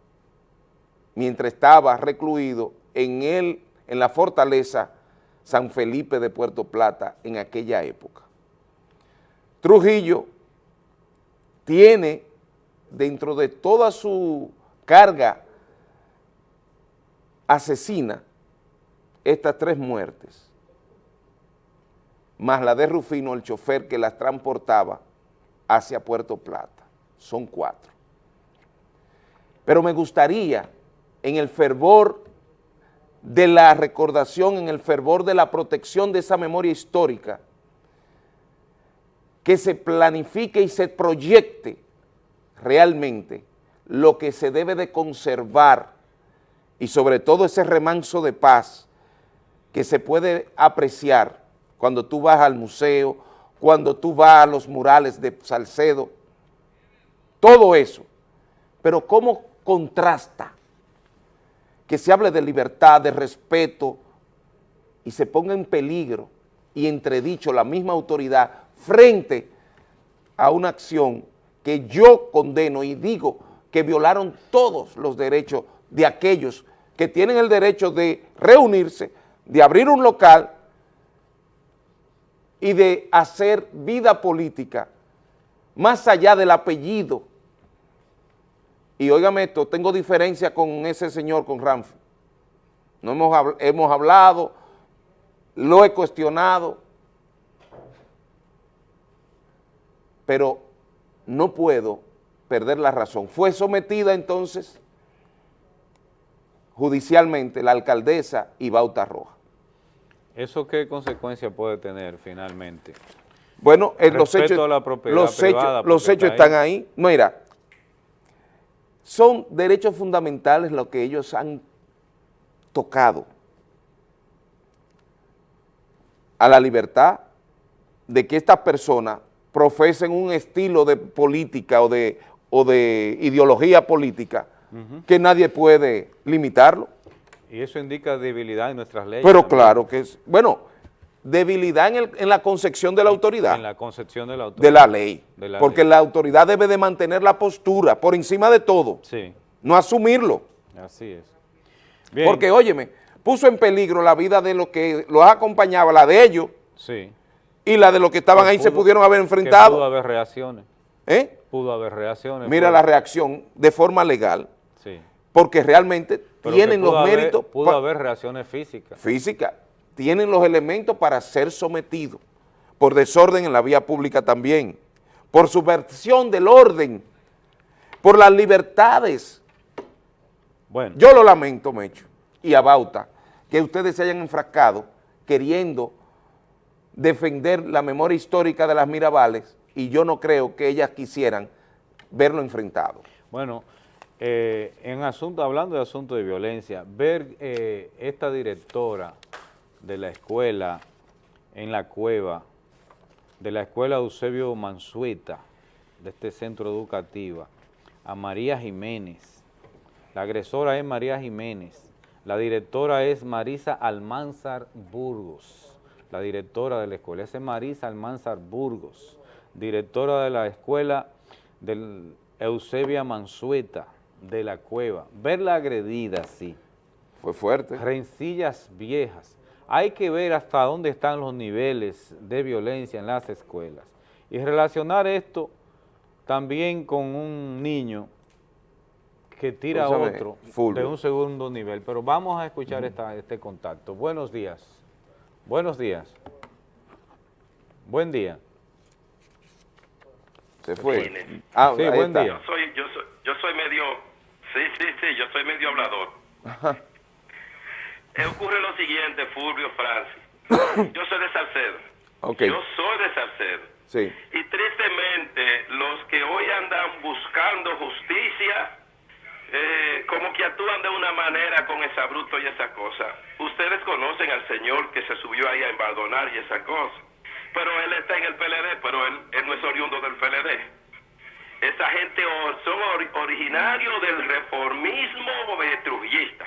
mientras estaba recluido en, el, en la fortaleza San Felipe de Puerto Plata en aquella época. Trujillo tiene dentro de toda su carga asesina estas tres muertes, más la de Rufino, el chofer que las transportaba hacia Puerto Plata. Son cuatro. Pero me gustaría, en el fervor de la recordación, en el fervor de la protección de esa memoria histórica, que se planifique y se proyecte realmente lo que se debe de conservar y sobre todo ese remanso de paz que se puede apreciar cuando tú vas al museo, cuando tú vas a los murales de Salcedo, todo eso. Pero ¿cómo contrasta que se hable de libertad, de respeto y se ponga en peligro y entredicho la misma autoridad frente a una acción que yo condeno y digo que violaron todos los derechos de aquellos que tienen el derecho de reunirse, de abrir un local y de hacer vida política más allá del apellido. Y óigame esto, tengo diferencia con ese señor, con Ramfi. No hemos, hemos hablado, lo he cuestionado, pero no puedo perder la razón. Fue sometida entonces judicialmente la alcaldesa y Bauta Roja. ¿Eso qué consecuencia puede tener finalmente? Bueno, los hechos, a la propiedad los privada, hechos, los porque hechos está están ahí. Mira, son derechos fundamentales lo que ellos han tocado a la libertad de que estas personas profesen un estilo de política o de, o de ideología política que nadie puede limitarlo. Y eso indica debilidad en nuestras leyes. Pero también, claro que es, bueno, debilidad en, el- en la concepción de la autoridad. En la concepción de la autoridad. de la ley, De la porque ley. la autoridad debe de mantener la postura por encima de todo, Sí, no asumirlo, así es. Bien. porque óyeme, puso en peligro la vida de los que los acompañaba, la de ellos Sí. y la de los que estaban Que ahí se pudo- pudieron haber que Pudo enfrentado. haber reacciones. ¿eh? Pudo haber reacciones. Mira la reacción de forma legal, Sí. porque realmente Pero tienen los haber- méritos Pudo haber reacciones físicas. físicas, tienen los elementos para ser sometidos por desorden en la vía pública también, por subversión del orden, por las libertades. Bueno. Yo lo lamento, Mecho, y a Bauta, que ustedes se hayan enfrascado queriendo defender la memoria histórica de las Mirabales y yo no creo que ellas quisieran verlo enfrentado. Bueno, eh, en asunto, hablando de asunto de violencia, ver eh, esta directora de la escuela en la cueva, de la escuela Eusebio Mansueta, de este centro educativo, a María Jiménez. La agresora es María Jiménez. La directora es Marisa Almanzar Burgos, la directora de la escuela. Es Marisa Almanzar Burgos, directora de la escuela del Eusebia Mansueta de la Cueva. Verla agredida así. Fue fuerte. Rencillas viejas. Hay que ver hasta dónde están los niveles de violencia en las escuelas. Y relacionar esto también con un niño que tira a otro de un segundo nivel. Pero vamos a escuchar esta- este contacto. Buenos días. Buenos días. Buen día. Se fue. Ah, Sí, buen está. día. Yo soy, yo soy, yo soy medio, sí, sí, sí, yo soy medio hablador. Ajá. Eh, ocurre lo siguiente, Fulvio Francis. Yo soy de Salcedo. Ok. Yo soy de Salcedo. Sí. Y tristemente, los que hoy andan buscando justicia, eh, como que actúan de una manera con esa bruto y esa cosa. Ustedes conocen al señor que se subió ahí a embardonar y esa cosa. Pero él está en el PLD, pero él, él no es oriundo del PLD. Esa gente son ori- originarios del reformismo trujillista.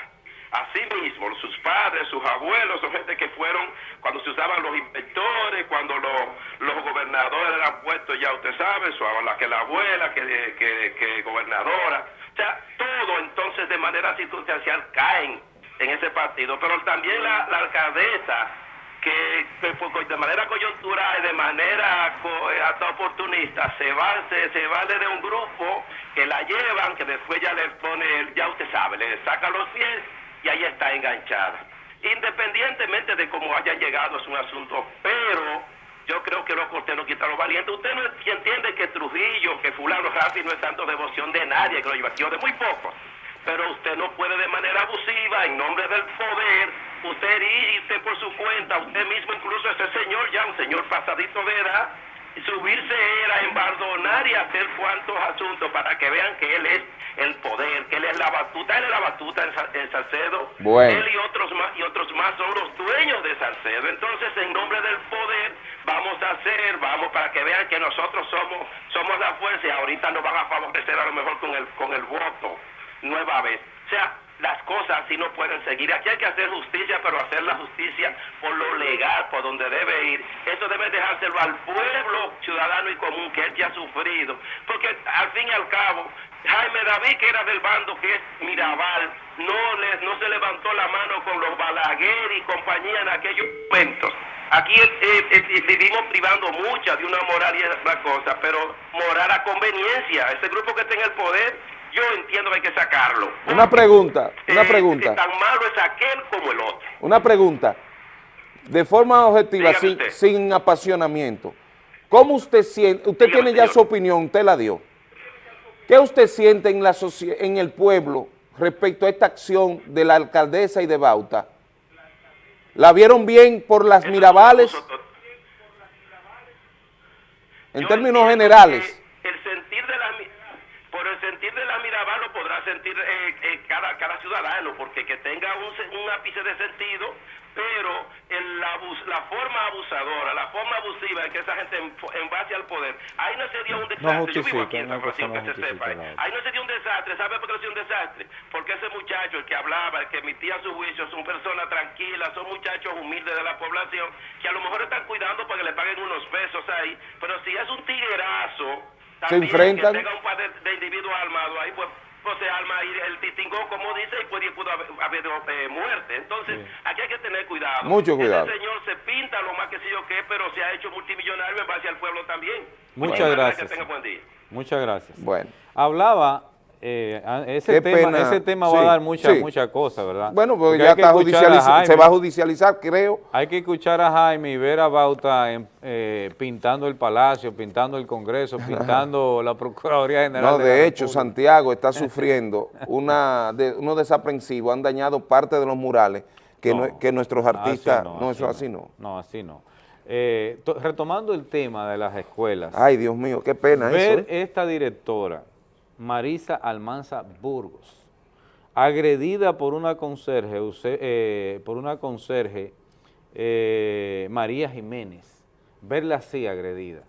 Así mismo, sus padres, sus abuelos, son gente que fueron cuando se usaban los inspectores, cuando los, los gobernadores eran puestos, ya usted sabe, su, la, que la abuela, que, que, que gobernadora. O sea, todo entonces de manera circunstancial caen en ese partido. Pero también la alcaldesa, que, fue de manera coyuntural y de manera eh, hasta oportunista se va se, se vale de un grupo que la llevan que después ya le pone ya usted sabe le saca los pies y ahí está enganchada. Independientemente de cómo hayan llegado es un asunto pero yo creo que los usted no quita los valientes usted no entiende que Trujillo que fulano Rafi no es tanto devoción de nadie que lo lleva de muy pocos pero usted no puede de manera abusiva, en nombre del poder, usted irse por su cuenta, usted mismo, incluso ese señor, ya un señor pasadito de edad, subirse era a embardonar y hacer cuantos asuntos para que vean que él es el poder, que él es la batuta, él es la batuta en, Sa- en Salcedo, Bueno. él y otros más y otros más son los dueños de Salcedo. Entonces, en nombre del poder, vamos a hacer, vamos para que vean que nosotros somos somos la fuerza y ahorita nos van a favorecer a lo mejor con el con el voto nueva vez. O sea, las cosas así no pueden seguir. Aquí hay que hacer justicia, pero hacer la justicia por lo legal, por donde debe ir. Eso debe dejárselo al pueblo ciudadano y común que él ya ha sufrido. Porque al fin y al cabo, Jaime David, que era del bando que es Mirabal, no, le, no se levantó la mano con los Balaguer y compañía en aquellos momentos. Aquí eh, eh, vivimos privando mucha de una moral y otra cosa, pero moral a conveniencia. Ese grupo que está en el poder, yo entiendo que hay que sacarlo. Una pregunta, una Eh, pregunta, Tan malo es aquel como el otro. una pregunta. De forma objetiva, sin, sin apasionamiento. ¿Cómo usted siente? Usted tiene ya su opinión, usted la dio. ¿Qué usted siente en, la en el pueblo respecto a esta acción de la alcaldesa y de Bauta? ¿La vieron bien por las Mirabales? En términos generales. El sentir de la mi- por el sentir de la Mirabal lo podrá sentir eh, eh, cada, cada ciudadano, porque que tenga un, se- un ápice de sentido, pero el abus- la forma abusadora, la forma abusiva en que esa gente en, en base al poder, ahí no sería un desastre. Yo vivo aquí en San Francisco, que se sepa. eh. Ahí no sería un desastre. ¿Sabe por qué no sería un desastre? Porque ese muchacho, el que hablaba, el que emitía su juicio, son personas tranquilas, son muchachos humildes de la población, que a lo mejor están cuidando para que le paguen unos pesos ahí, pero si es un tiguerazo, Se también enfrentan. que tenga un par de, de individuos armados ahí, pues, pues se arma ahí el titingó, como dice, y puede, pudo haber, haber, eh, muerte. Entonces, aquí hay que tener cuidado. Mucho cuidado. Ese señor se pinta lo más que sé yo qué, pero se ha hecho multimillonario en base al pueblo también. Muchas gracias. Que tenga buen día. Muchas gracias. Bueno. Hablaba, eh, a- ese tema, ese tema va a dar muchas sí. muchas cosas, ¿verdad? Bueno, pues Porque ya está judicializ- se va a judicializar, creo. Hay que escuchar a Jaime y ver a Bauta en- eh, pintando el Palacio, pintando el Congreso, pintando la Procuraduría General No, de, hecho. Santiago está sufriendo una de, unos desaprensivos, han dañado parte de los murales que, No, que nuestros artistas, así no, eso así no. No, así no. Eh, to- retomando el tema de las escuelas. Ay, Dios mío, qué pena ver eso. ¿eh? esta directora, Marisa Almanza Burgos, agredida por una conserje, eh, por una conserje, eh, María Jiménez, verla así agredida.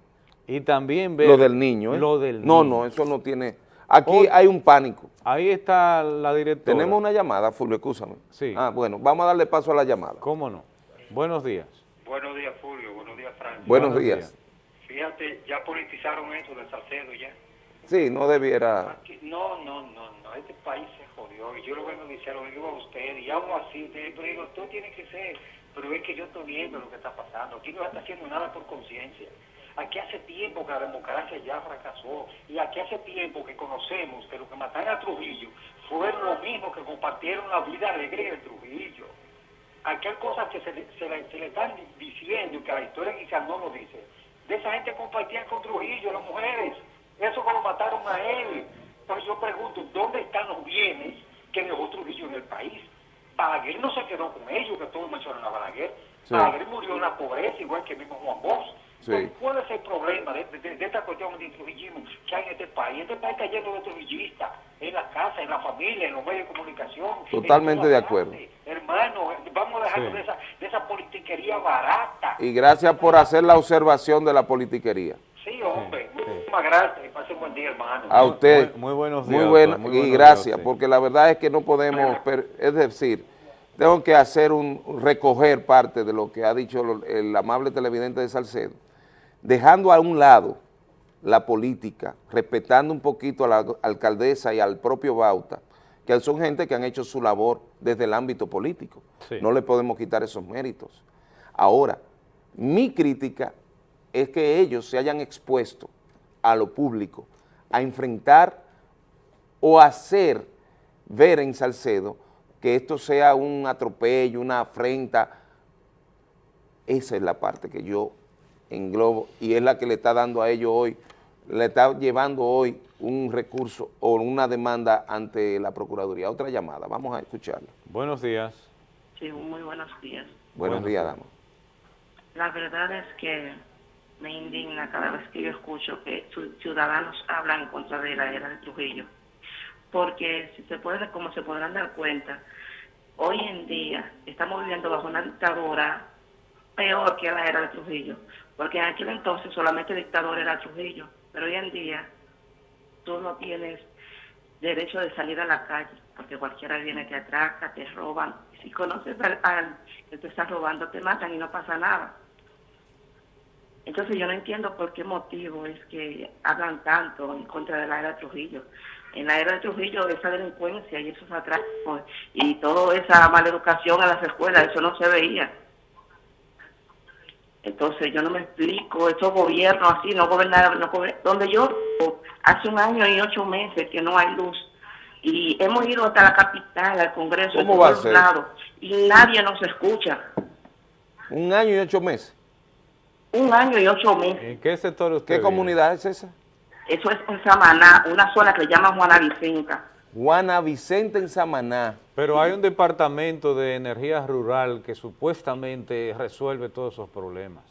Y también ver... Lo del niño, ¿eh? Lo del No, niño. no, eso no tiene... Aquí hay un pánico. Ahí está la directora. Tenemos una llamada, Fulvio, escúchame. Sí. Ah, bueno, vamos a darle paso a la llamada. ¿Cómo no? Buenos días. Buenos días, Fulvio. Buenos días, Francis. Buenos días. Fíjate, ya politizaron eso de Salcedo ya. Sí, no debiera... No, no, no, no. Este país se jodió. Y yo lo vengo a lo digo a usted. Y hago así. Pero digo, tú tienes que ser. Pero es que yo estoy viendo lo que está pasando. Aquí no está haciendo nada por conciencia. Aquí hace tiempo que la democracia ya fracasó. Y aquí hace tiempo que conocemos que los que mataron a Trujillo fueron los mismos que compartieron la vida alegre de Trujillo. Aquí hay cosas que se le, se le- se le están diciendo que la historia quizás no lo dice. De esa gente compartían con Trujillo, las mujeres. Eso como mataron a él. Entonces yo pregunto, ¿dónde están los bienes que dejó Trujillo en el país? Balaguer no se quedó con ellos, que todos mencionan a Balaguer. Sí. Balaguer murió en la pobreza, igual que mismo Juan Bosch. Sí. ¿Cuál es el problema de, de- de esta cuestión de trujillismo que hay en este país? Este país está lleno de trujillistas, en la casa, en la familia, en los medios de comunicación. en Totalmente de acuerdo. Hermano, vamos a dejarnos Sí. de, esa, de esa politiquería barata. Y gracias por hacer la observación de la politiquería. Sí, hombre. Muchísimas gracias. Pase un buen día, hermano. A usted. Muy, muy buenos Muy días, bueno. Muy y buenos días gracias, porque la verdad es que no podemos, es decir, tengo que hacer un, recoger parte de lo que ha dicho el amable televidente de Salcedo, dejando a un lado la política, respetando un poquito a la alcaldesa y al propio Bauta, que son gente que han hecho su labor desde el ámbito político. Sí. No le podemos quitar esos méritos. Ahora, mi crítica es que ellos se hayan expuesto a lo público a enfrentar o hacer ver en Salcedo que esto sea un atropello, una afrenta. Esa es la parte que yo englobo y es la que le está dando a ellos hoy, le está llevando hoy un recurso o una demanda ante la Procuraduría. Otra llamada, vamos a escucharla. Buenos días. Sí, muy buenos días. Buenos, Buenos días, días. dama. La verdad es que me indigna cada vez que yo escucho que ci- ciudadanos hablan en contra de la era de Trujillo. Porque si se puede, como se podrán dar cuenta, hoy en día estamos viviendo bajo una dictadura peor que la era de Trujillo. Porque en aquel entonces solamente dictador era Trujillo. Pero hoy en día tú no tienes derecho de salir a la calle. porque cualquiera viene, te atraca, te roban. Si conoces al, al que te está robando, te matan y no pasa nada. Entonces yo no entiendo por qué motivo es que hablan tanto en contra de la era de Trujillo. En la era de Trujillo esa delincuencia y esos atracos y toda esa maleducación a las escuelas, eso no se veía. Entonces yo no me explico, estos gobiernos así, no gobernar, no donde yo hace un año y ocho meses que no hay luz y hemos ido hasta la capital, al Congreso, ¿Cómo a todos lados y nadie nos escucha. Un año y ocho meses. Un año y ocho meses. ¿En qué sector usted ¿Qué vive? comunidad es esa? Eso es en Samaná, una zona que le llaman Juana Vicenta. Juana Vicente en Samaná. Pero hay un departamento de energía rural que supuestamente resuelve todos esos problemas.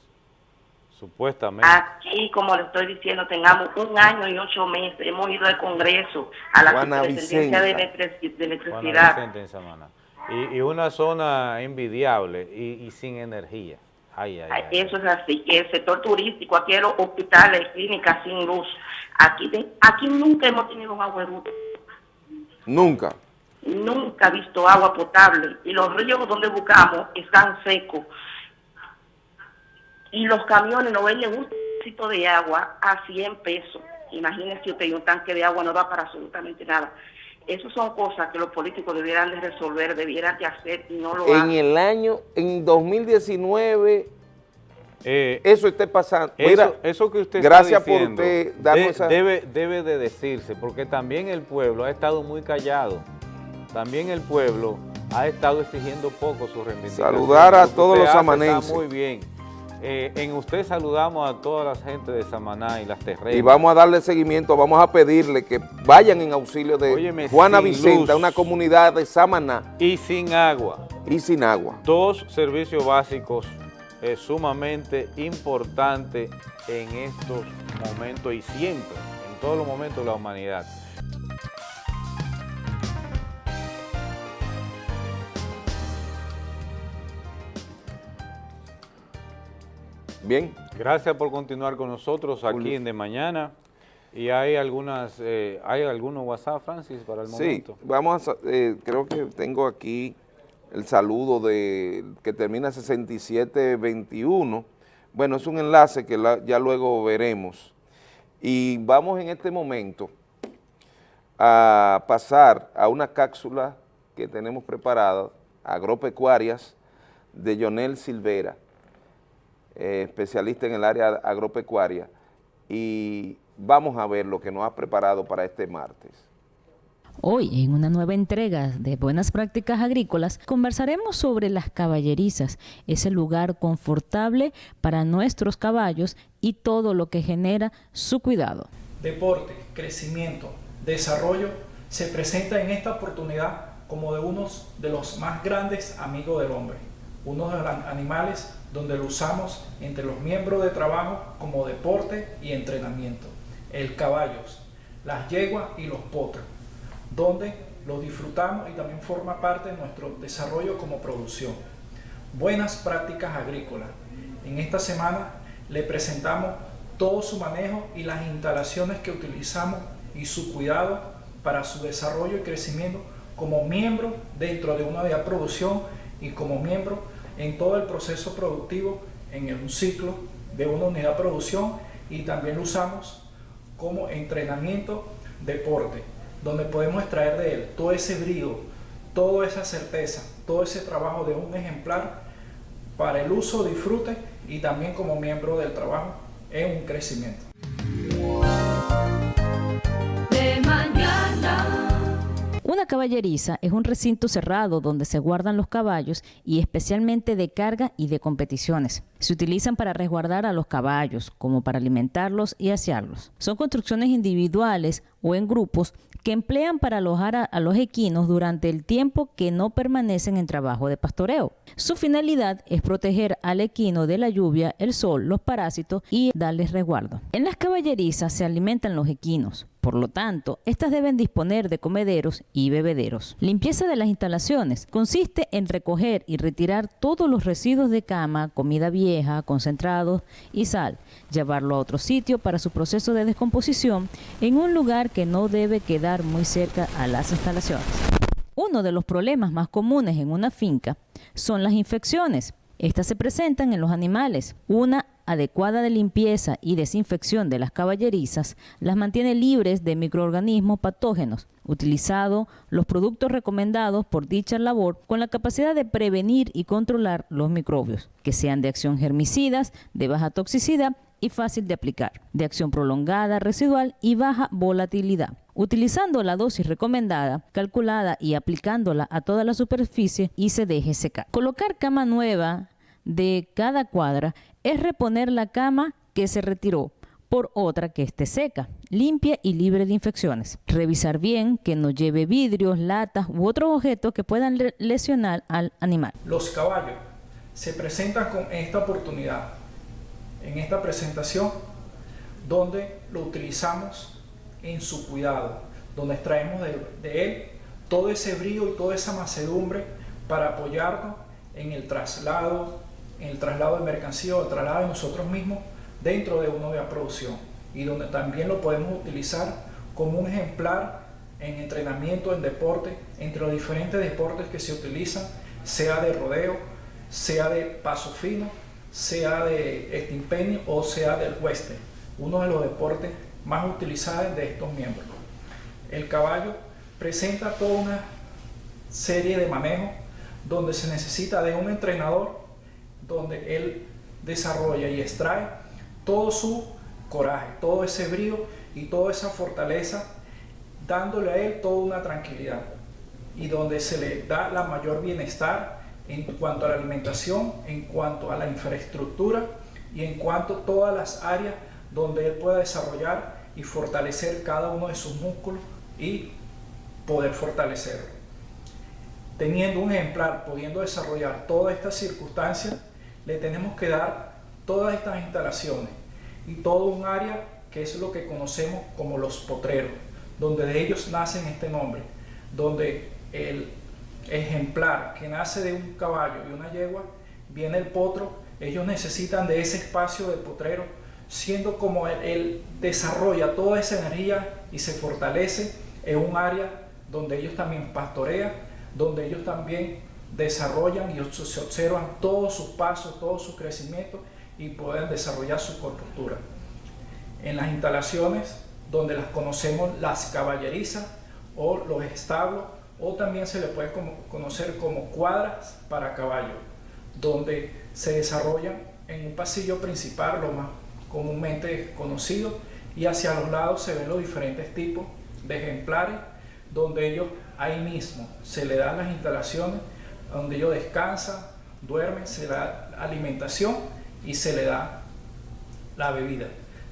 Supuestamente. Aquí, como le estoy diciendo, tengamos un año y ocho meses. Hemos ido al Congreso, a la Juana de, Vicenta. Electric- de Juana Electricidad. Vicente en Samaná. Y, y una zona envidiable y, y sin energía. Ay, ay, ay. Eso es así, que el sector turístico, aquí los hospitales, clínicas sin luz. Aquí, de- aquí nunca hemos tenido un agueroute, Nunca. nunca he visto agua potable. Y los ríos donde buscamos están secos. Y los camiones nos venden un trocito de agua a 100 pesos. Imagínense usted, y un tanque de agua no da para absolutamente nada. Esas son cosas que los políticos debieran de resolver, debieran de hacer y no lo En hacen. el año, en 2019, Eh, eso esté pasando. Eso, Mira, eso que usted gracias está diciendo, por usted darnos de- esa... debe, debe de decirse, porque también el pueblo ha estado muy callado. También el pueblo ha estado exigiendo poco su reivindicación. Saludar a todos los hace samanenses. Está muy bien. Eh, en usted saludamos a toda la gente de Samaná y las terrenas. Y vamos a darle seguimiento, vamos a pedirle que vayan en auxilio de Óyeme, Juana Vicenta, luz. una comunidad de Samaná Y sin agua. y sin agua. Dos servicios básicos eh, sumamente importantes en estos momentos y siempre, en todos los momentos de la humanidad. Bien. Gracias por continuar con nosotros aquí en De Mañana. Y hay algunas, eh, hay algunos WhatsApp, Francis, para el Sí, momento. vamos a, eh, creo que tengo aquí el saludo de que termina 6721. Bueno, es un enlace que la- ya luego veremos. Y vamos en este momento a pasar a una cápsula que tenemos preparada, agropecuarias, de Jonel Silvera, eh, especialista en el área agropecuaria, y vamos a ver lo que nos ha preparado para este martes. Hoy, en una nueva entrega de Buenas Prácticas Agrícolas, conversaremos sobre las caballerizas, ese lugar confortable para nuestros caballos y todo lo que genera su cuidado. deporte, crecimiento, desarrollo, se presenta en esta oportunidad como de unos de los más grandes amigos del hombre, uno de los animales donde lo usamos entre los miembros de trabajo como deporte y entrenamiento, el caballos, las yeguas y los potros, donde lo disfrutamos y también forma parte de nuestro desarrollo como producción. Buenas prácticas agrícolas. En esta semana le presentamos todo su manejo y las instalaciones que utilizamos y su cuidado para su desarrollo y crecimiento como miembro dentro de una producción y como miembro en todo el proceso productivo en un ciclo de una unidad de producción y también lo usamos como entrenamiento deporte, donde podemos extraer de él todo ese brío, toda esa certeza, todo ese trabajo de un ejemplar para el uso, disfrute y también como miembro del trabajo en un crecimiento. Una caballeriza es un recinto cerrado donde se guardan los caballos y especialmente de carga y de competiciones. Se utilizan para resguardar a los caballos, como para alimentarlos y asearlos. Son construcciones individuales o en grupos que emplean para alojar a, a los equinos durante el tiempo que no permanecen en trabajo de pastoreo. Su finalidad es proteger al equino de la lluvia, el sol, los parásitos y darles resguardo. En las caballerizas se alimentan los equinos. Por lo tanto, estas deben disponer de comederos y bebederos. Limpieza de las instalaciones consiste en recoger y retirar todos los residuos de cama, comida vieja, concentrados y sal, llevarlo a otro sitio para su proceso de descomposición en un lugar que no debe quedar muy cerca a las instalaciones. Uno de los problemas más comunes en una finca son las infecciones. Estas se presentan en los animales. Una adecuada de limpieza y desinfección de las caballerizas las mantiene libres de microorganismos patógenos, utilizado los productos recomendados por dicha labor con la capacidad de prevenir y controlar los microbios, que sean de acción germicidas, de baja toxicidad y fácil de aplicar, de acción prolongada, residual y baja volatilidad. Utilizando la dosis recomendada, calculada y aplicándola a toda la superficie y se deje secar. Colocar cama nueva de cada cuadra es reponer la cama que se retiró por otra que esté seca, limpia y libre de infecciones. Revisar bien que no lleve vidrios, latas u otros objetos que puedan lesionar al animal. Los caballos se presentan con esta oportunidad, en esta presentación, donde lo utilizamos en su cuidado, donde extraemos de, él todo ese brillo y toda esa macedumbre para apoyarnos en el traslado el traslado de mercancía o el traslado de nosotros mismos dentro de una de producción y donde también lo podemos utilizar como un ejemplar en entrenamiento, en deporte, entre los diferentes deportes que se utilizan, sea de rodeo, sea de paso fino, sea de estimpenio o sea del western, uno de los deportes más utilizados de estos miembros. El caballo presenta toda una serie de manejos donde se necesita de un entrenador donde él desarrolla y extrae todo su coraje, todo ese brío y toda esa fortaleza, dándole a él toda una tranquilidad y donde se le da la mayor bienestar en cuanto a la alimentación, en cuanto a la infraestructura y en cuanto a todas las áreas donde él pueda desarrollar y fortalecer cada uno de sus músculos y poder fortalecerlo. Teniendo un ejemplar, pudiendo desarrollar todas estas circunstancias, le tenemos que dar todas estas instalaciones y todo un área que es lo que conocemos como los potreros, donde de ellos nacen este nombre, donde el ejemplar que nace de un caballo y una yegua, viene el potro, ellos necesitan de ese espacio de potrero, siendo como él, él desarrolla toda esa energía y se fortalece en un área donde ellos también pastorean, donde ellos también desarrollan y se observan todos sus pasos, todo su crecimiento y pueden desarrollar su corportura. En las instalaciones donde las conocemos las caballerizas o los establos o también se le puede conocer como cuadras para caballo, donde se desarrollan en un pasillo principal, lo más comúnmente conocido, y hacia los lados se ven los diferentes tipos de ejemplares, donde ellos ahí mismo se le dan las instalaciones donde ellos descansan, duermen, se le da alimentación y se le da la bebida,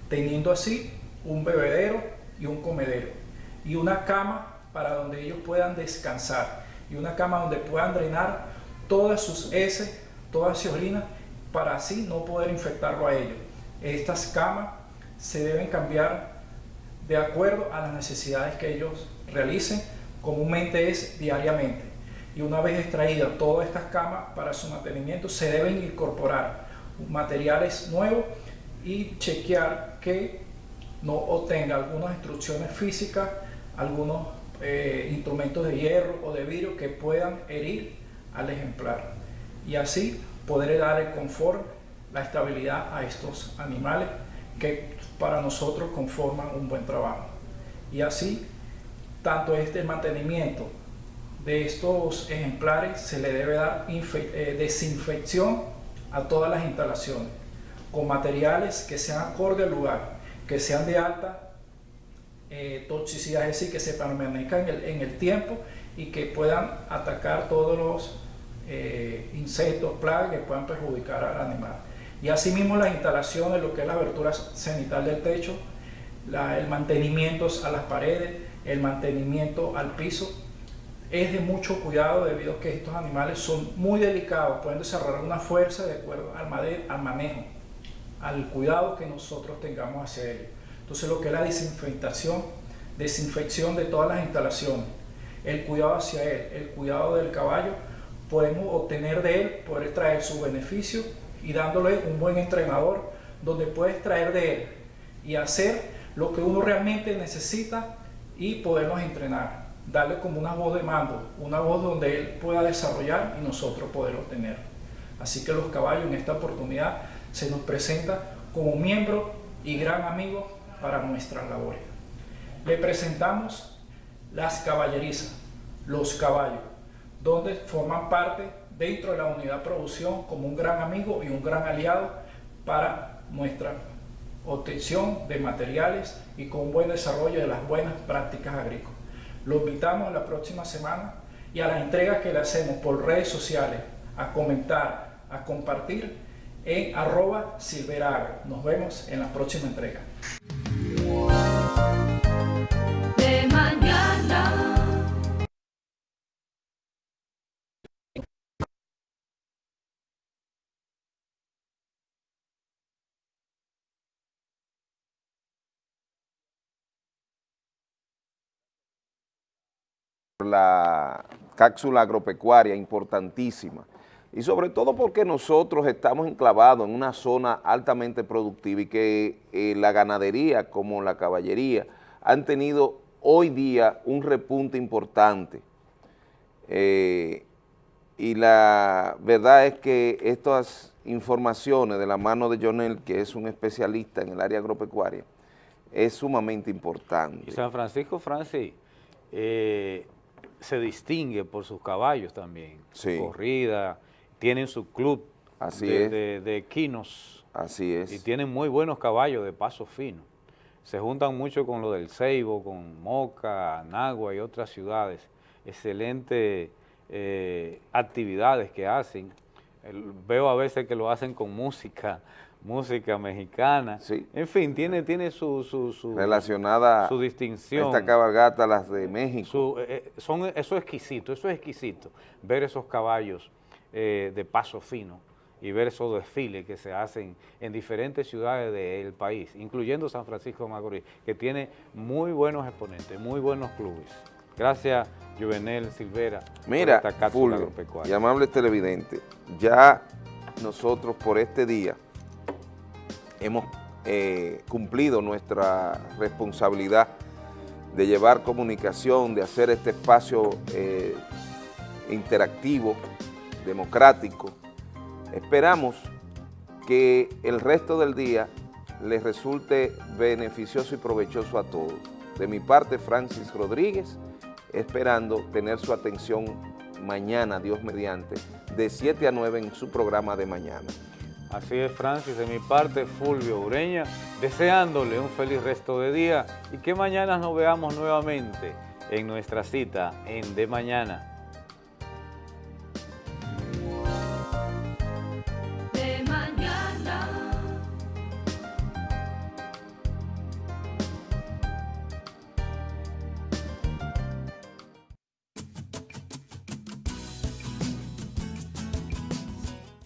teniendo así un bebedero y un comedero y una cama para donde ellos puedan descansar y una cama donde puedan drenar todas sus heces, todas sus orinas para así no poder infectarlo a ellos. Estas camas se deben cambiar de acuerdo a las necesidades que ellos realicen, comúnmente es diariamente y una vez extraídas todas estas camas para su mantenimiento se deben incorporar materiales nuevos y chequear que no obtenga algunas instrucciones físicas, algunos eh, instrumentos de hierro o de vidrio que puedan herir al ejemplar y así poder dar el confort, la estabilidad a estos animales que para nosotros conforman un buen trabajo. Y así, tanto este mantenimiento de estos ejemplares se le debe dar eh, desinfección a todas las instalaciones con materiales que sean acorde al lugar, que sean de alta eh, toxicidad, es decir, que se permanezcan en el, tiempo y que puedan atacar todos los eh, insectos, plagas que puedan perjudicar al animal. Y asimismo las instalaciones, lo que es la abertura cenital del techo, el mantenimiento a las paredes, el mantenimiento al piso, es de mucho cuidado debido a que estos animales son muy delicados, pueden desarrollar una fuerza de acuerdo al, al manejo, al cuidado que nosotros tengamos hacia ellos. Entonces lo que es la desinfectación, desinfección de todas las instalaciones, el cuidado hacia él, el cuidado del caballo, podemos obtener de él, poder extraer su beneficio y dándole un buen entrenador donde puede extraer de él y hacer lo que uno realmente necesita y podernos entrenar darle como una voz de mando, una voz donde él pueda desarrollar y nosotros poder obtener. Así que los caballos en esta oportunidad se nos presenta como miembro y gran amigo para nuestras labores. Le presentamos las caballerizas, los caballos, donde forman parte dentro de la unidad producción como un gran amigo y un gran aliado para nuestra obtención de materiales y con buen desarrollo de las buenas prácticas agrícolas. Lo invitamos la próxima semana y a la entrega que le hacemos por redes sociales, a comentar, a compartir en arroba. Nos vemos en la próxima entrega. La cápsula agropecuaria importantísima y sobre todo porque nosotros estamos enclavados en una zona altamente productiva y que eh, la ganadería como la caballería han tenido hoy día un repunte importante Eh, y la verdad es que estas informaciones de la mano de Jonel, que es un especialista en el área agropecuaria, es sumamente importante. San Francisco, Francis, eh, se distingue por sus caballos también. Sí. Corrida, tienen su club Así de, es. de- de equinos. Así es. Y tienen muy buenos caballos de paso fino. Se juntan mucho con lo del Ceibo, con Moca, Nagua y otras ciudades. Excelentes eh, actividades que hacen. El- veo a veces que lo hacen con música, música mexicana. En fin, tiene, tiene su, su, su- relacionada su distinción. esta cabalgata, las de México. Su- eh, eh, son, eso es exquisito, eso es exquisito, ver esos caballos eh, de paso fino y ver esos desfiles que se hacen en diferentes ciudades del país, incluyendo San Francisco de Macorís, que tiene muy buenos exponentes, muy buenos clubes. Gracias, Juvenel Silvera, Mira, por esta cápsula Fulvio y amable televidente, ya nosotros por este día hemos eh, cumplido nuestra responsabilidad de llevar comunicación, de hacer este espacio eh, interactivo, democrático. Esperamos que el resto del día les resulte beneficioso y provechoso a todos. De mi parte, Francis Rodríguez, esperando tener su atención mañana, Dios mediante, de 7 a 9 en su programa de mañana. Así es, Francis, de mi parte, Fulvio Ureña, deseándole un feliz resto de día y que mañana nos veamos nuevamente en nuestra cita en De Mañana.